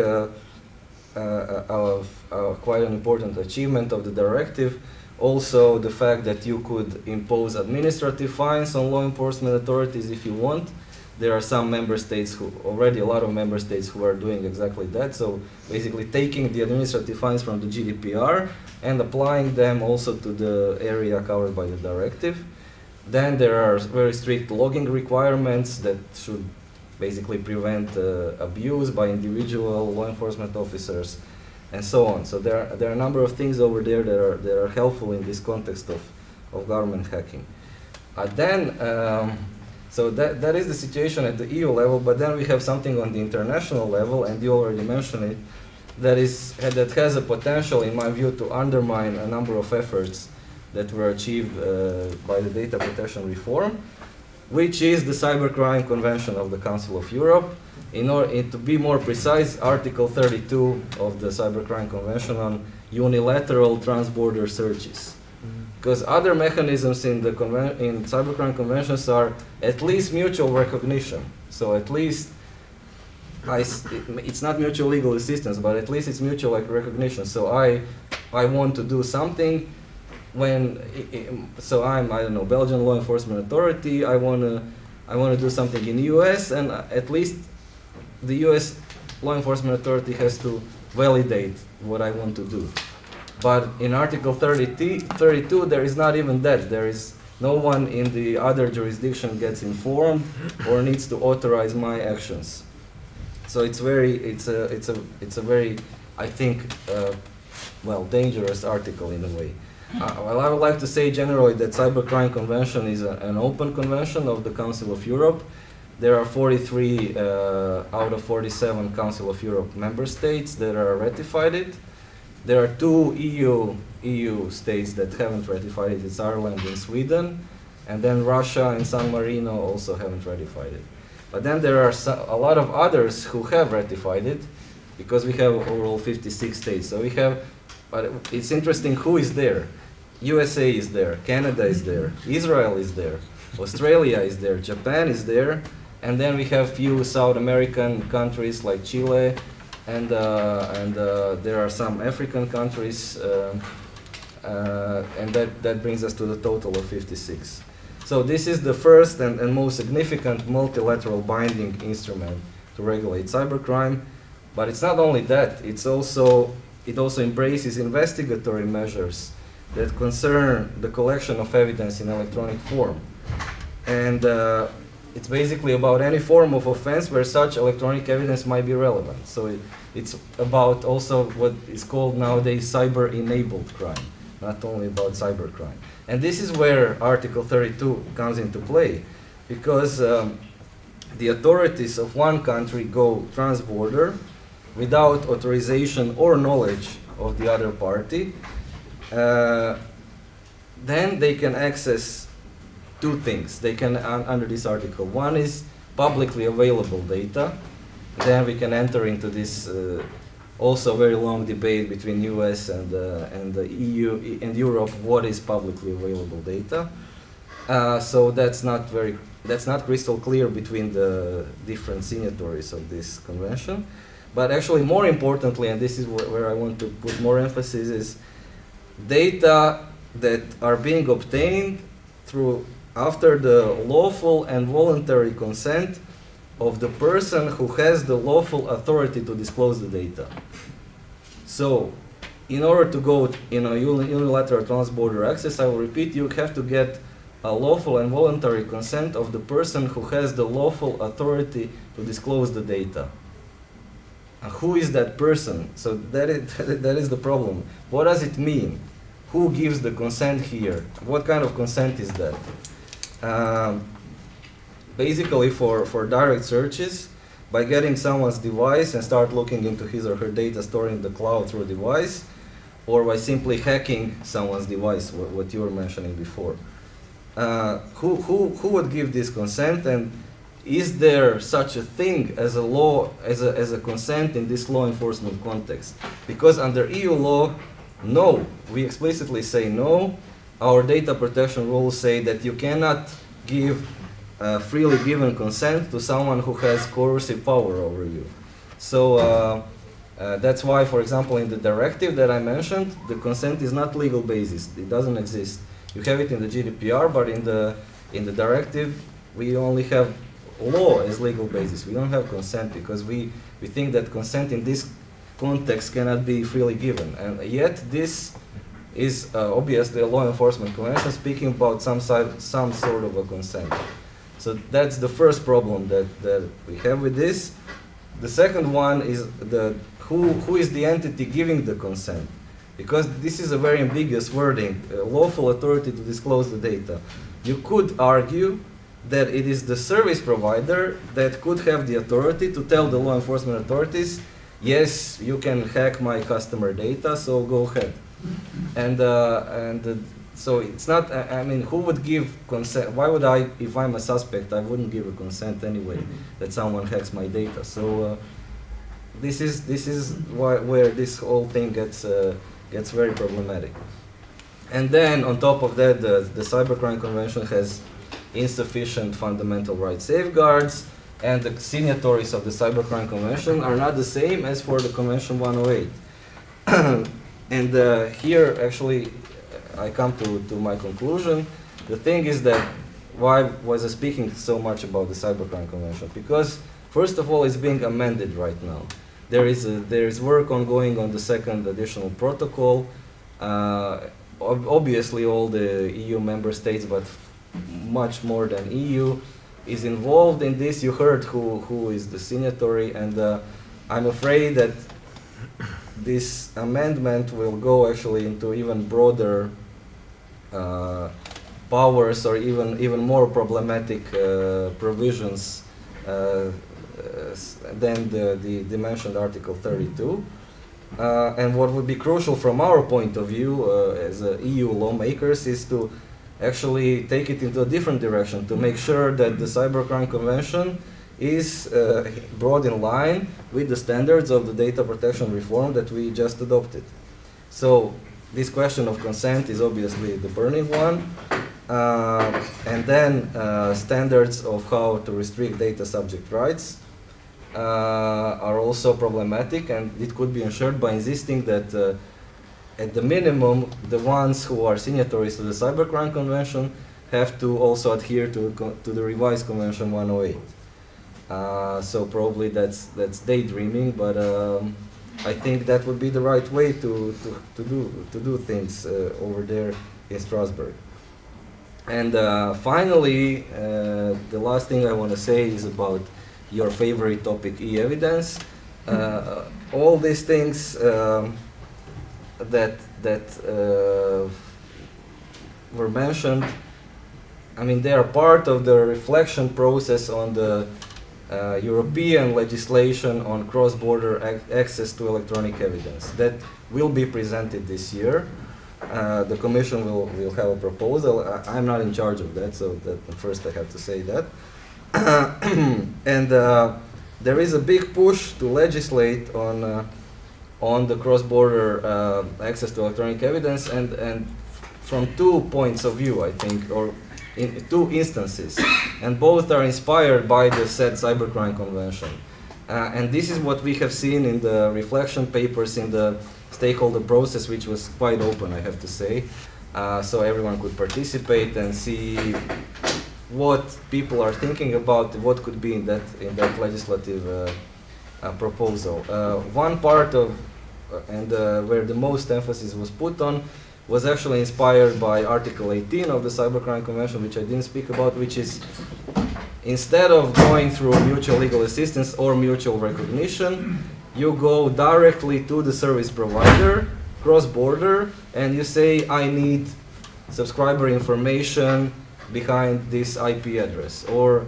uh, uh, uh, uh, quite an important achievement of the directive. Also, the fact that you could impose administrative fines on law enforcement authorities if you want. There are some member states who, already a lot of member states who are doing exactly that. So basically taking the administrative fines from the GDPR and applying them also to the area covered by the directive. Then there are very strict logging requirements that should basically prevent uh, abuse by individual law enforcement officers and so on. So there are, there are a number of things over there that are, that are helpful in this context of, of government hacking. Uh, then, um, so that, that is the situation at the EU level, but then we have something on the international level, and you already mentioned it, that, is, that has a potential, in my view, to undermine a number of efforts that were achieved uh, by the data protection reform, which is the Cybercrime Convention of the Council of Europe. In order to be more precise, Article 32 of the Cybercrime Convention on unilateral transborder searches. Mm-hmm. Because other mechanisms in the in cybercrime conventions are at least mutual recognition. So at least I s it, it's not mutual legal assistance, but at least it's mutual like, recognition. So I, I want to do something when, so I'm, I don't know, Belgian law enforcement authority, I want to, I want to do something in the US, and at least the US law enforcement authority has to validate what I want to do. But in Article 30, 32, there is not even that. There is no one in the other jurisdiction gets informed or needs to authorize my actions. So it's very, it's a, it's a, it's a very, I think, uh, well, dangerous article in a way. Uh, well, I would like to say generally that Cybercrime Convention is a, an open convention of the Council of Europe. There are 43 uh, out of 47 Council of Europe member states that are ratified it. There are two EU, EU states that haven't ratified it, it's Ireland and Sweden, and then Russia and San Marino also haven't ratified it. But then there are so, a lot of others who have ratified it, because we have overall 56 states. So we have, but it's interesting who is there. USA is there, Canada is there, Israel is there, Australia is there, Japan is there, and then we have few South American countries like Chile, and, uh, and uh, there are some African countries, uh, uh, and that, that brings us to the total of 56. So this is the first and, and most significant multilateral binding instrument to regulate cybercrime, but it's not only that, it's also, it also embraces investigatory measures that concern the collection of evidence in electronic form. And uh, it's basically about any form of offense where such electronic evidence might be relevant. So it, it's about also what is called nowadays cyber-enabled crime, not only about cybercrime. And this is where Article 32 comes into play, because um, the authorities of one country go trans-border without authorization or knowledge of the other party, then they can access two things. They can, uh, under this article, one is publicly available data. Then we can enter into this uh, also very long debate between US and, uh, and the EU and Europe, what is publicly available data. Uh, so that's not very, that's not crystal clear between the different signatories of this convention. But actually more importantly, and this is where, where I want to put more emphasis, is data that are being obtained through after the lawful and voluntary consent of the person who has the lawful authority to disclose the data. So, in order to go in a unilateral transborder access, I will repeat, you have to get a lawful and voluntary consent of the person who has the lawful authority to disclose the data. Who is that person? So that is, that is the problem. What does it mean? Who gives the consent here? What kind of consent is that? Um, basically for, for direct searches, by getting someone's device and start looking into his or her data stored in the cloud through device, or by simply hacking someone's device, what, what you were mentioning before. Uh, who, who, who would give this consent and is there such a thing as a law, as a, as a consent in this law enforcement context? Because under EU law, no, we explicitly say no. Our data protection rules say that you cannot give uh, freely given consent to someone who has coercive power over you. So uh, uh, that's why, for example, in the directive that I mentioned, the consent is not legal basis. It doesn't exist. You have it in the GDPR, but in the in the directive, we only have law as legal basis. We don't have consent because we, we think that consent in this context cannot be freely given. And yet this is uh, obviously a law enforcement convention speaking about some, side, some sort of a consent. So that's the first problem that, that we have with this. The second one is the who, who is the entity giving the consent? Because this is a very ambiguous wording, lawful authority to disclose the data. You could argue that it is the service provider that could have the authority to tell the law enforcement authorities, yes, you can hack my customer data, so go ahead. And, uh, and uh, so it's not, I I mean, who would give consent? Why would I, if I'm a suspect, I wouldn't give a consent anyway that someone hacks my data. So uh, this is, this is why, where this whole thing gets, uh, gets very problematic. And then on top of that, the, the Cybercrime Convention has insufficient fundamental rights safeguards, and the signatories of the Cybercrime Convention are not the same as for the Convention 108. and uh, here, actually, I come to, to my conclusion. The thing is that why was I speaking so much about the Cybercrime Convention? Because, first of all, it's being amended right now. There is, a, there is work ongoing on the second additional protocol. Uh, ob obviously, all the EU member states, but much more than EU, is involved in this. You heard who, who is the signatory, and uh, I'm afraid that this amendment will go actually into even broader uh, powers or even even more problematic uh, provisions uh, than the, the, the mentioned Article 32. Uh, and what would be crucial from our point of view uh, as uh, EU lawmakers is to actually take it into a different direction to make sure that the Cybercrime Convention is uh, brought in line with the standards of the data protection reform that we just adopted. So this question of consent is obviously the burning one. Uh, and then uh, standards of how to restrict data subject rights uh, are also problematic and it could be ensured by insisting that uh, at the minimum the ones who are signatories to the Cybercrime Convention have to also adhere to, to the revised Convention 108. Uh, so probably that's that's daydreaming, but um, I think that would be the right way to, to, to do to do things uh, over there in Strasbourg. And uh, finally, uh, the last thing I want to say is about your favorite topic, e-evidence. Uh, all these things um, that that uh, were mentioned, I mean, they are part of the reflection process on the uh, European legislation on cross-border ac access to electronic evidence that will be presented this year. Uh, the Commission will, will have a proposal. I, am not in charge of that, so that first I have to say that. and uh, there is a big push to legislate on uh, on the cross-border uh, access to electronic evidence, and and from two points of view, I think, or in two instances, and both are inspired by the said cybercrime convention. Uh, and this is what we have seen in the reflection papers in the stakeholder process, which was quite open, I have to say. Uh, so everyone could participate and see what people are thinking about what could be in that in that legislative uh, proposal. Uh, one part of uh, and uh, where the most emphasis was put on was actually inspired by Article 18 of the Cybercrime Convention, which I didn't speak about, which is instead of going through mutual legal assistance or mutual recognition, you go directly to the service provider, cross-border, and you say, I need subscriber information behind this IP address. Or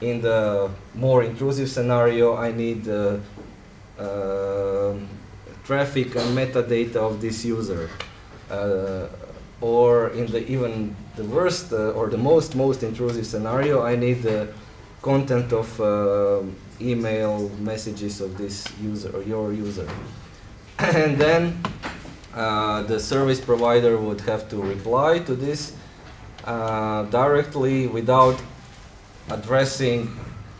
in the more intrusive scenario, I need uh, uh, traffic and metadata of this user. Uh, or in the even the worst uh, or the most most intrusive scenario, I need the content of uh, email messages of this user or your user. and then uh, the service provider would have to reply to this directly without addressing,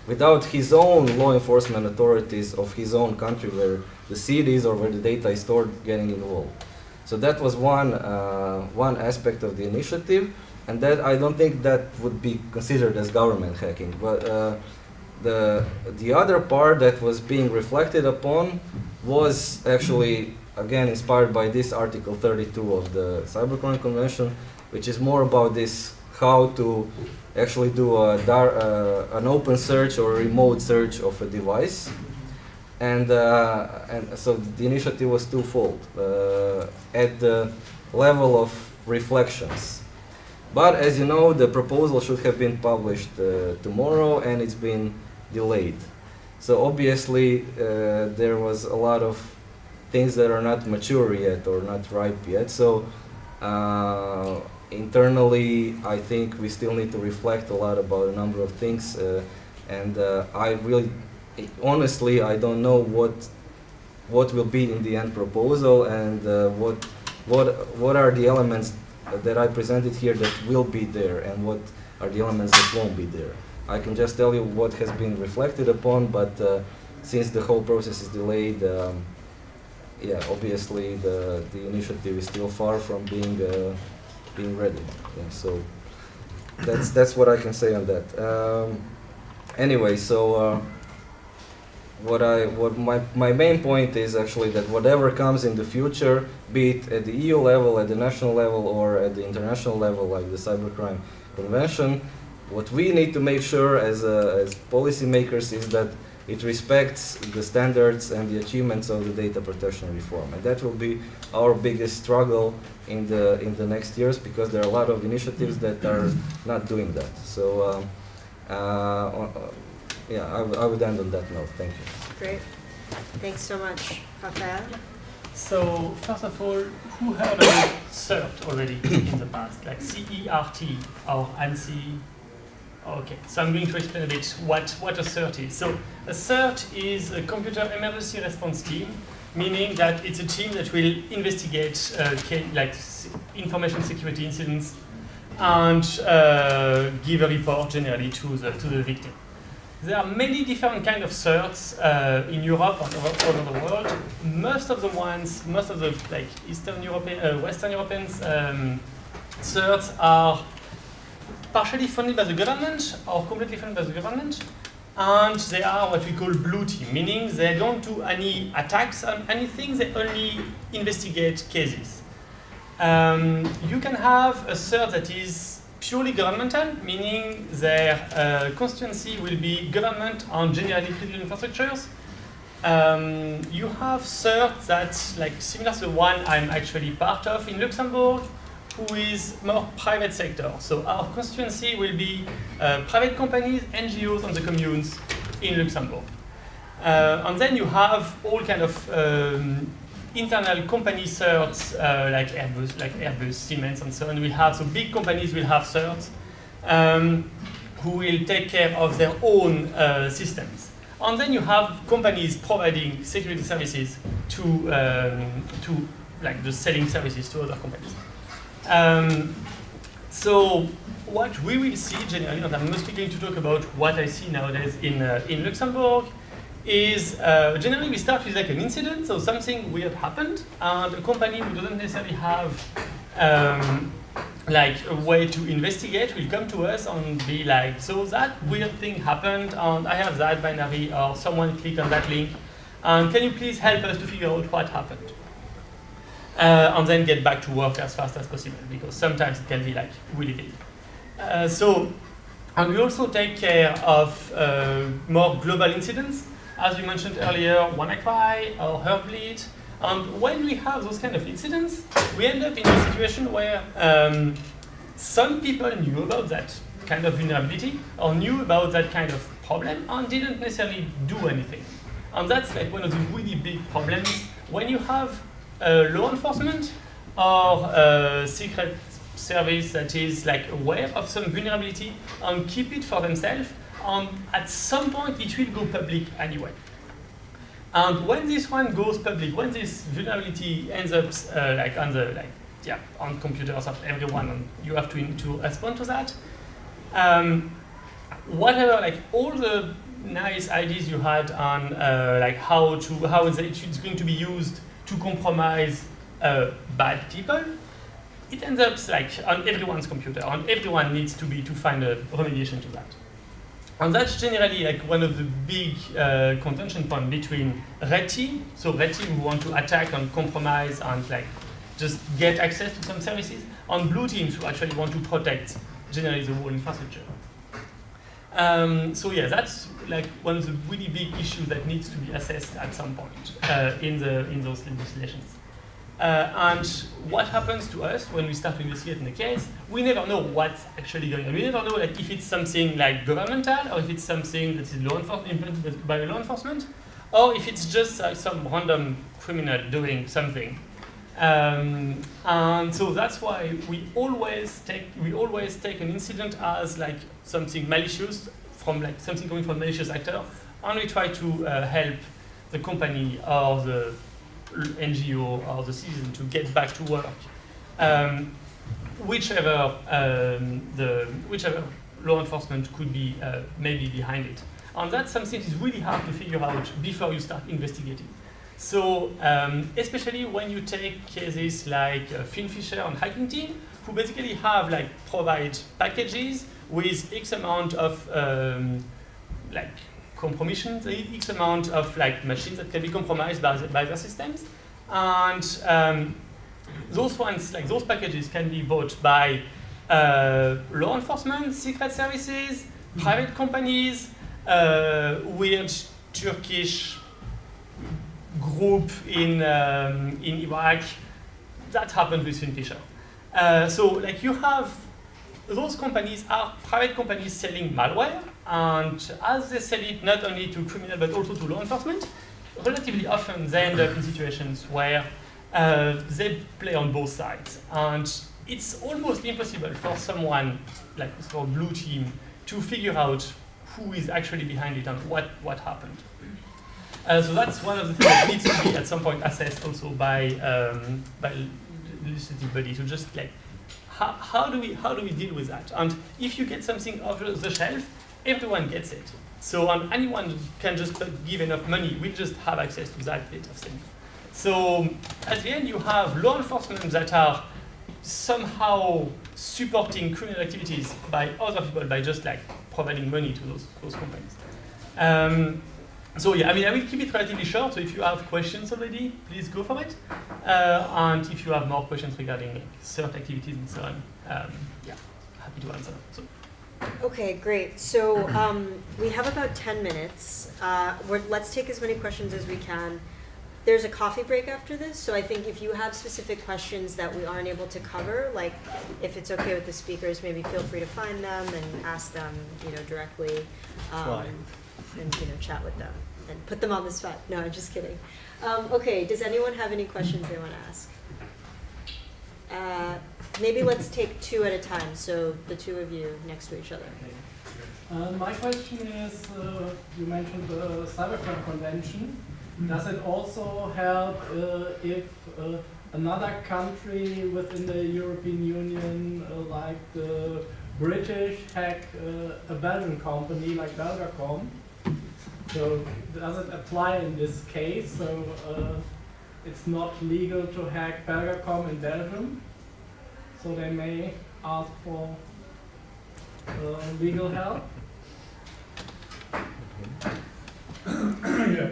without his own law enforcement authorities of his own country where the cities or where the data is stored getting involved. So that was one, uh, one aspect of the initiative, and that I don't think that would be considered as government hacking. But uh, the, the other part that was being reflected upon was actually again inspired by this Article 32 of the Cybercrime Convention, which is more about this how to actually do a dar- uh, an open search or remote search of a device. And, uh, and so the initiative was twofold uh, at the level of reflections. But as you know, the proposal should have been published uh, tomorrow and it's been delayed. So obviously, uh, there was a lot of things that are not mature yet or not ripe yet. So uh, internally, I think we still need to reflect a lot about a number of things. Uh, and uh, I really, honestly, I don't know what what will be in the end proposal and uh, what what what are the elements that I presented here that will be there and what are the elements that won't be there. I can just tell you what has been reflected upon, but uh, since the whole process is delayed, um, yeah, obviously the, the initiative is still far from being uh, being ready. Yeah, so that's that's what I can say on that. Um, anyway, so uh, what I what my my main point is actually that whatever comes in the future, be it at the EU level, at the national level, or at the international level, like the Cybercrime Convention, what we need to make sure as uh, as policymakers is that it respects the standards and the achievements of the data protection reform, and that will be our biggest struggle in the in the next years because there are a lot of initiatives that are not doing that. So. Um, uh, yeah, I, w- I would end on that note. Thank you. Great. Thanks so much, Rafael. So first of all, who heard about CERT already in the past, like CERT or ANSI? Okay, so I'm going to explain a bit what, what a CERT is. So a CERT is a computer emergency response team, meaning that it's a team that will investigate uh, like information security incidents and uh, give a report generally to the, to the victim. There are many different kind of certs uh, in Europe and all over the world. Most of the ones, most of the like Eastern European, uh, Western Europeans um, certs are partially funded by the government or completely funded by the government, and they are what we call blue team, meaning they don't do any attacks on anything. They only investigate cases. Um, you can have a cert that is purely governmental, meaning their uh, constituency will be government on generally critical infrastructures. Um, you have cert that's like similar to the one I'm actually part of in Luxembourg, who is more private sector. So our constituency will be uh, private companies, NGOs, and the communes in Luxembourg. Uh, and then you have all kind of um, internal company certs uh, like Airbus, like Airbus, Siemens, and so on. We have so big companies will have certs um, who will take care of their own uh, systems. And then you have companies providing security services to um, to like the selling services to other companies. Um, so what we will see generally, and I'm mostly going to talk about what I see nowadays in uh, in Luxembourg, is uh, generally we start with like an incident, so something weird happened, and a company who doesn't necessarily have um, like a way to investigate will come to us and be like, so that weird thing happened, and I have that binary, or someone clicked on that link, and can you please help us to figure out what happened? Uh, and then get back to work as fast as possible, because sometimes it can be like really big. Uh, so, and we also take care of uh, more global incidents, as we mentioned earlier, WannaCry or Heartbleed. And when we have those kind of incidents, we end up in a situation where um, some people knew about that kind of vulnerability or knew about that kind of problem and didn't necessarily do anything. And that's like one of the really big problems when you have law enforcement or a secret service that is like aware of some vulnerability and keep it for themselves. And at some point, it will go public anyway. And when this one goes public, when this vulnerability ends up uh, like on the like yeah on computers of everyone, and you have to to respond to that. Um, whatever like all the nice ideas you had on uh, like how to how it's going to be used to compromise uh, bad people, it ends up like on everyone's computer, and everyone needs to be to find a remediation to that. and that's generally like one of the big uh, contention point between red team, so red team who want to attack and compromise and like just get access to some services, and blue teams who actually want to protect generally the whole infrastructure. Um, so yeah, that's like one of the really big issues that needs to be assessed at some point uh, in the in those legislations. Uh, and what happens to us when we start to investigate in the case, we never know what's actually going on. We never know like, if it's something like governmental or if it's something that is law implemented by law enforcement, or if it's just uh, some random criminal doing something. Um, and so that's why we always take we always take an incident as like something malicious from like something coming from malicious actor, and we try to uh, help the company or the NGO or the citizen to get back to work, um, whichever um, the whichever law enforcement could be uh, maybe behind it, and that's something that is really hard to figure out before you start investigating. So um, especially when you take cases like uh, Finfisher and Hacking Team, who basically have like provide packages with X amount of um, like compromission, X amount of like machines that can be compromised by, the, by their systems. And um, those ones, like those packages can be bought by uh, law enforcement, secret services, private companies, uh, weird Turkish group in, um, in Iraq. That happened with Finfisher. Uh, so like you have, those companies are private companies selling malware, and as they sell it not only to criminal but also to law enforcement, relatively often they end up in situations where uh, they play on both sides. And it's almost impossible for someone, like for blue team, to figure out who is actually behind it and what, what happened. Uh, so that's one of the things that needs to be at some point assessed also by um, by legislative body to just like how, how do we how do we deal with that? And if you get something off the shelf, everyone gets it. So and anyone can just give enough money, we just have access to that bit of thing. So at the end, you have law enforcement that are somehow supporting criminal activities by other people by just like providing money to those those companies. Um, so yeah, I mean, I will keep it relatively short. So if you have questions already, please go for it. Uh, and if you have more questions regarding like, CERT activities and so on, um, yeah, happy to answer. So. Okay, great. So um, we have about 10 minutes. Uh, we're, let's take as many questions as we can. There's a coffee break after this, so I think if you have specific questions that we aren't able to cover, like if it's okay with the speakers, maybe feel free to find them and ask them, you know, directly. Um, and you know, chat with them and put them on the spot. No, I'm just kidding. Um, okay, does anyone have any questions they want to ask? Uh, maybe let's take two at a time, so the two of you next to each other. Uh, my question is, uh, you mentioned the Cybercrime Convention. Does it also help uh, if uh, another country within the European Union, uh, like the British, hack a Belgian company like Belgacom? So does it apply in this case? So it's not legal to hack Belgacom in Belgium, so they may ask for uh, legal help. yeah,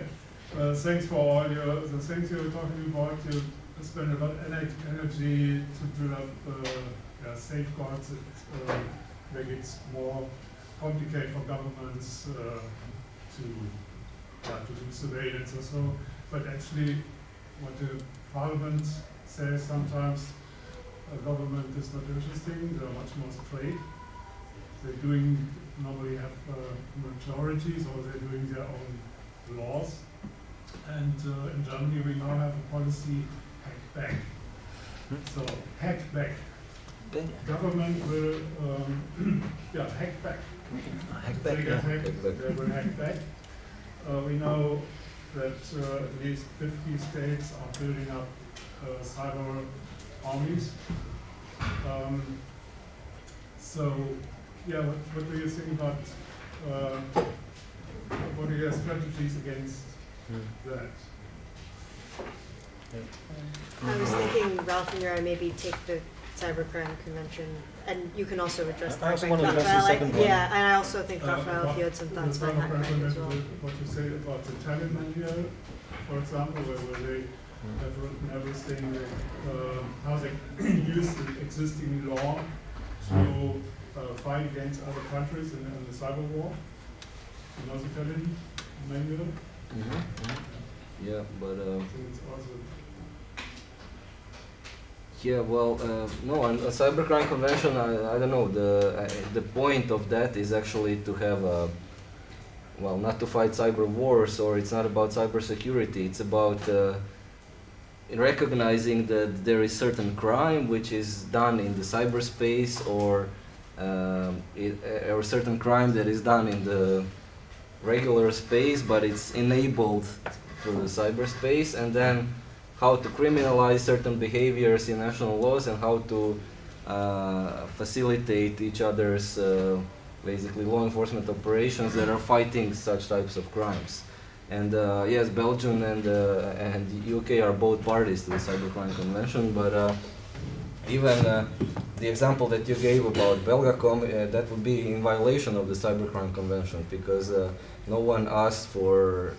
uh, thanks for all your the things you were talking about. You spend a lot of energy to develop uh, yeah, safeguards that uh, make it more complicated for governments uh, to yeah, to do surveillance or so. But actually, what the parliament says sometimes, a government is not interesting. They're much more straight. They're doing normally have uh, majorities or they're doing their own laws. And uh, in Germany, we now have a policy hack back. So hack back. Government will um, yeah hack back. Hack back, They yeah, hack back. they will hack back. Uh, we know that uh, at least 50 states are building up uh, cyber armies. Um, so, yeah, what, what do you think about, uh, what are your strategies against that? I was thinking Ralph and Yura maybe take the cybercrime convention, and you can also address I that. also Frank wanna address the Raphael. I- second one. Yeah, and I also think Uh, Raphael, if you had some the thoughts about cyber hackcrime as well. What you say about the Italian manual, for example, where, where they have written everything, like, um, how they use the existing law to uh, fight against other countries in, in the cyber war. You know the Italian manual? Yeah, but uh, So it's also yeah, well, uh, no, a cybercrime convention, I, I don't know. The uh, the point of that is actually to have a well, not to fight cyber wars, or it's not about cybersecurity. It's about uh, recognizing that there is certain crime which is done in the cyberspace, or um, it, uh, or certain crime that is done in the regular space, but it's enabled through the cyberspace, and then how to criminalize certain behaviors in national laws and how to uh, facilitate each other's uh, basically law enforcement operations that are fighting such types of crimes. And uh, yes, Belgium and uh, and UK are both parties to the Cybercrime Convention, but uh, even uh, the example that you gave about Belgacom, that would be in violation of the Cybercrime Convention because no one asked for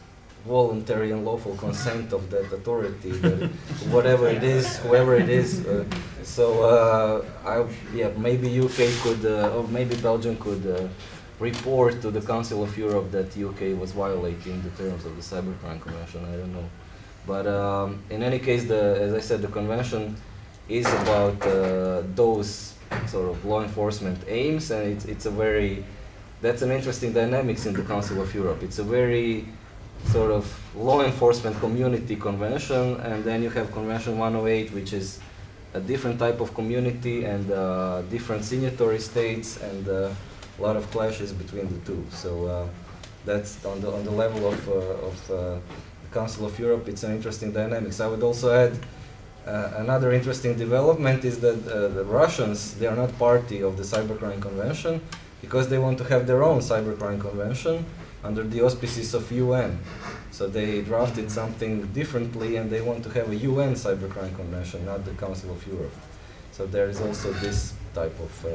voluntary and lawful consent of that authority, that whatever it is, whoever it is. Uh, so, uh, I, yeah, maybe UK could, uh, or maybe Belgium could uh, report to the Council of Europe that UK was violating the terms of the Cybercrime Convention. I don't know, but um, in any case, the as I said, the convention is about uh, those sort of law enforcement aims, and it's it's a very that's an interesting dynamics in the Council of Europe. It's a very sort of law enforcement community convention, and then you have Convention 108, which is a different type of community and uh, different signatory states, and uh, a lot of clashes between the two. So uh, that's on the on the level of uh, of uh, the Council of Europe. It's an interesting dynamics. I would also add. Uh, another interesting development is that the Russians they are not party of the cybercrime convention because they want to have their own cybercrime convention under the auspices of UN. So they drafted something differently and they want to have a UN cybercrime convention, not the Council of Europe. So there is also this type of uh,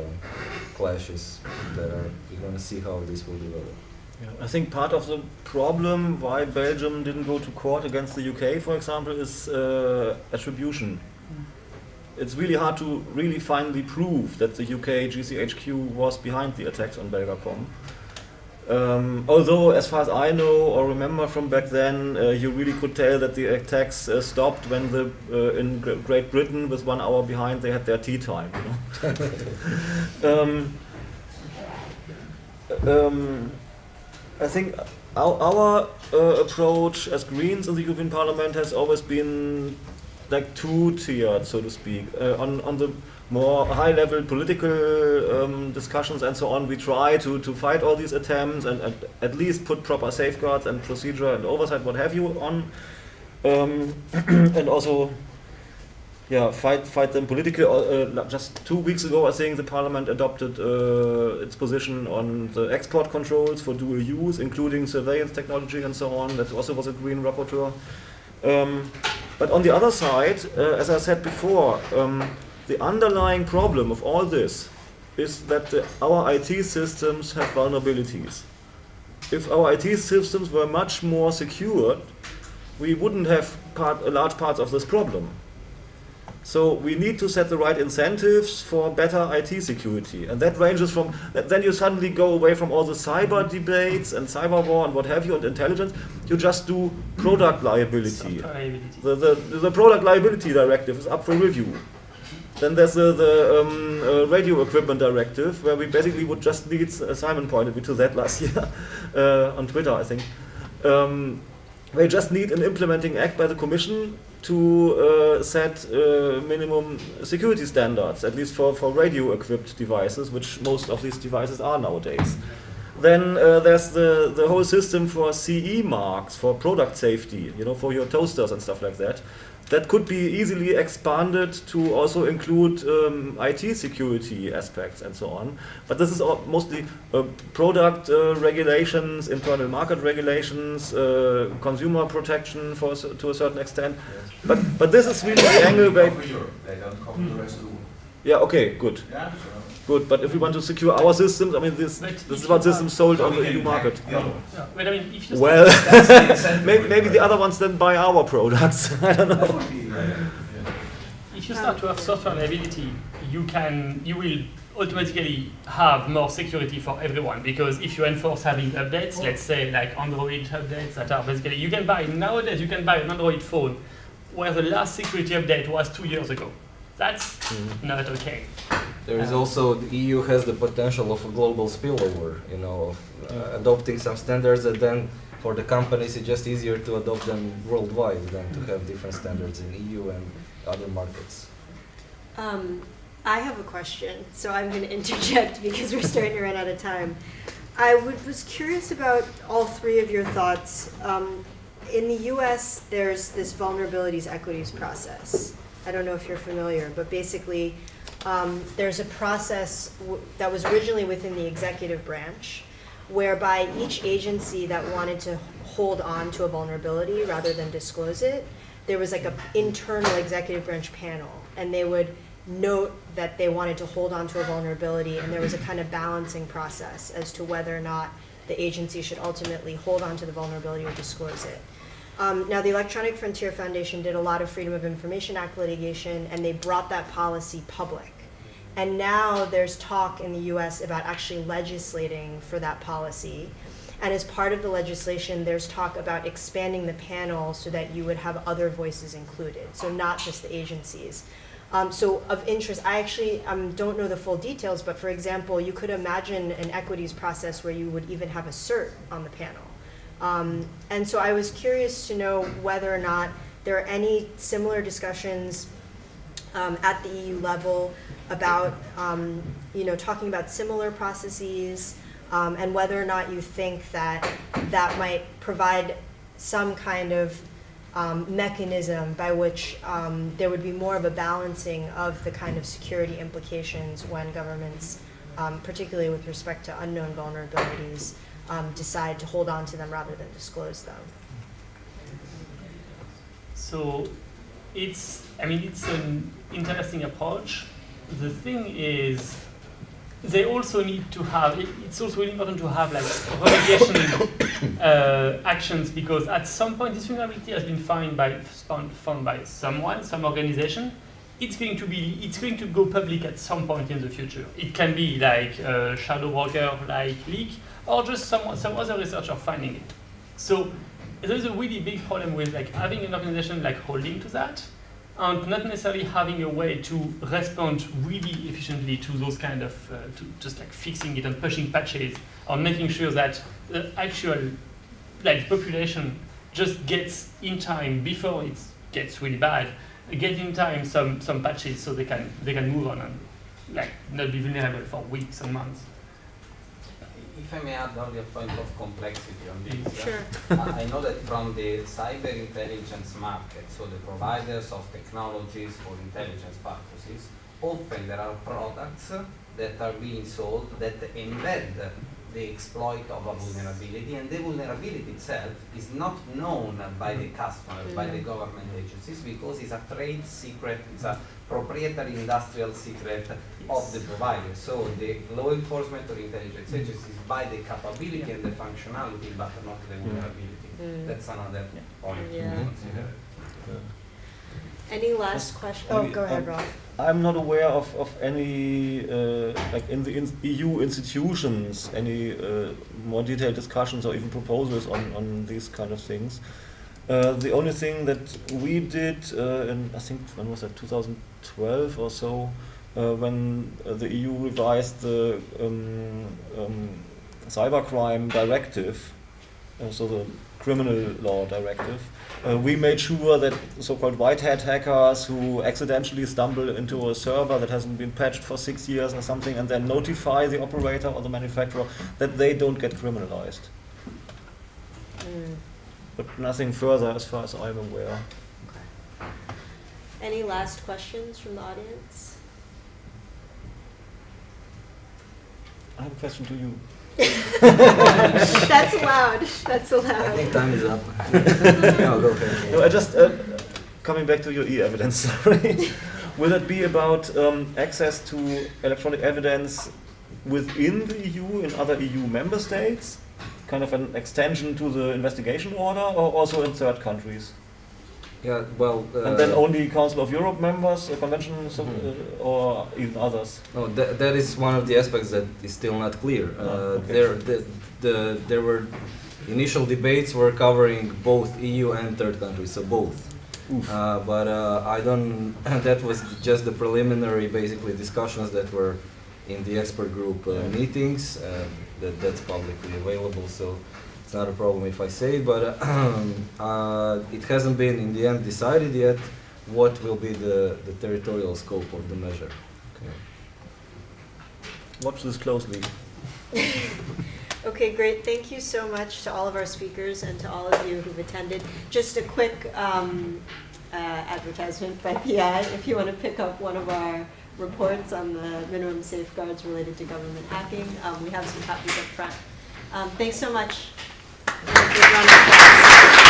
clashes that are, we're going to see how this will develop. Yeah, I think part of the problem why Belgium didn't go to court against the UK, for example, is uh, attribution. It's really hard to really finally prove that the UK GCHQ was behind the attacks on Belgacom. Um, although, as far as I know or remember from back then, uh, you really could tell that the attacks uh, stopped when the uh, in Great Britain, with one hour behind, they had their tea time. Um, um, I think our, our uh, approach as Greens in the European Parliament has always been like two-tiered, so to speak. Uh, on on the more high-level political um, discussions and so on, we try to, to fight all these attempts and, and at least put proper safeguards and procedure and oversight, what have you, on, um, and also yeah, fight fight them politically. Uh, just two weeks ago, I think the parliament adopted uh, its position on the export controls for dual use, including surveillance technology and so on. That also was a green rapporteur. Um, but on the other side, uh, as I said before, um, the underlying problem of all this is that the, our IT systems have vulnerabilities. If our IT systems were much more secured, we wouldn't have part, a large part of this problem. So we need to set the right incentives for better IT security. And that ranges from, then you suddenly go away from all the cyber debates and cyber war and what have you and intelligence. You just do product liability. Liability. The, the, the product liability directive is up for review. Then there's the, the um, uh, radio equipment directive, where we basically would just need, uh, Simon pointed me to that last year uh, on Twitter, I think. Um, we just need an implementing act by the Commission to uh, set uh, minimum security standards, at least for, for radio equipped devices, which most of these devices are nowadays. Then uh, there's the, the whole system for CE marks for product safety, you know, for your toasters and stuff like that. That could be easily expanded to also include um, IT security aspects and so on. But this is all mostly uh, product uh, regulations, internal market regulations, uh, consumer protection for, a to a certain extent. But, but this is really the angle Europe. They don't cover the rest of the world. Yeah, okay, good. Yeah, Good, but if we want to secure our systems, I mean, this, But this is what systems sold on the EU market. the other. Yeah, but I mean, if you Well, That's the maybe, maybe the other ones then buy our products. I don't know. would be, if you start to have software liability, you can you will automatically have more security for everyone because if you enforce having updates, let's say like Android updates that are basically you can buy nowadays you can buy an Android phone where the last security update was two years ago. That's mm-hmm. not okay. There is also the EU has the potential of a global spillover, you know, of uh, adopting some standards and then for the companies it's just easier to adopt them worldwide than to have different standards in EU and other markets. Um, I have a question, so I'm going to interject because we're starting to run out of time. I would, was curious about all three of your thoughts. Um, in the US, there's this vulnerabilities equities process. I don't know if you're familiar, but basically, um, there's a process that was originally within the executive branch whereby each agency that wanted to hold on to a vulnerability rather than disclose it, there was like a internal executive branch panel, and they would note that they wanted to hold on to a vulnerability, and there was a kind of balancing process as to whether or not the agency should ultimately hold on to the vulnerability or disclose it. Um, now, the Electronic Frontier Foundation did a lot of Freedom of Information Act litigation, and they brought that policy public. And now there's talk in the US about actually legislating for that policy. And as part of the legislation, there's talk about expanding the panel so that you would have other voices included, so not just the agencies. Um, so of interest, I actually um, don't know the full details, but for example, you could imagine an equities process where you would even have a cert on the panel. Um, and so I was curious to know whether or not there are any similar discussions um, at the EU level about, um, you know, talking about similar processes um, and whether or not you think that that might provide some kind of um, mechanism by which um, there would be more of a balancing of the kind of security implications when governments, um, particularly with respect to unknown vulnerabilities, um, decide to hold on to them rather than disclose them. So it's, I mean, it's an interesting approach. The thing is, they also need to have, it- it's also really important to have like remediation uh, actions because at some point this vulnerability has been found by, found, by someone, some organization. It's going to be, it's going to go public at some point in the future. It can be like a shadow broker like leak or just some, some other researcher finding it. So there's a really big problem with like having an organization like holding to that and not necessarily having a way to respond really efficiently to those kind of uh, to just like fixing it and pushing patches or making sure that the actual like population just gets in time before it gets really bad get in time some some patches so they can they can move on and like not be vulnerable for weeks and months If I may add only a point of complexity on this. uh, Sure. I I know that from the cyber intelligence market, so the providers of technologies for intelligence purposes, often there are products that are being sold that embed the exploit of a vulnerability, and the vulnerability itself is not known by the mm-hmm. customer, by the mm-hmm. government agencies, because it's a trade secret, it's a proprietary industrial secret of the provider. So the law enforcement or intelligence mm-hmm. agencies buy the capability and the functionality, but not the vulnerability. Mm. That's another point. Yeah. to consider. Any last question? Oh, go ahead, um, Ralf. I'm not aware of, of any, uh, like in the in EU institutions, any uh, more detailed discussions or even proposals on, on these kind of things. Uh, the only thing that we did uh, in, I think, when was that, 2012 or so, uh, when uh, the EU revised the um, um, cybercrime directive, uh, so the criminal law directive, uh, we made sure that so-called white hat hackers who accidentally stumble into a server that hasn't been patched for six years or something and then notify the operator or the manufacturer that they don't get criminalized. Mm. But nothing further as far as I'm aware. Okay. Any last questions from the audience? I have a question to you. That's allowed. That's I think time is up. no, go ahead. No, I just uh, coming back to your e-evidence story. will it be about um, access to electronic evidence within the EU in other EU member states, kind of an extension to the investigation order, or also in third countries? Yeah, well. Uh, and then only Council of Europe members, uh, convention, so, Mhm. uh, or even others? No, that, that is one of the aspects that is still not clear. Uh, Ah, okay. There, the, the, there were initial debates were covering both EU and third countries, so both. Uh, but uh, I don't. that was just the preliminary, basically discussions that were in the expert group uh, meetings. Uh, that that's publicly available, so it's not a problem if I say it. But uh, uh, it hasn't been in the end decided yet what will be the, the territorial scope of the measure. Watch this closely. Okay, great. Thank you so much to all of our speakers and to all of you who've attended. Just a quick um, uh, advertisement by PI. If you want to pick up one of our reports on the minimum safeguards related to government hacking, um, we have some copies up front. Um, thanks so much. And a big round of applause.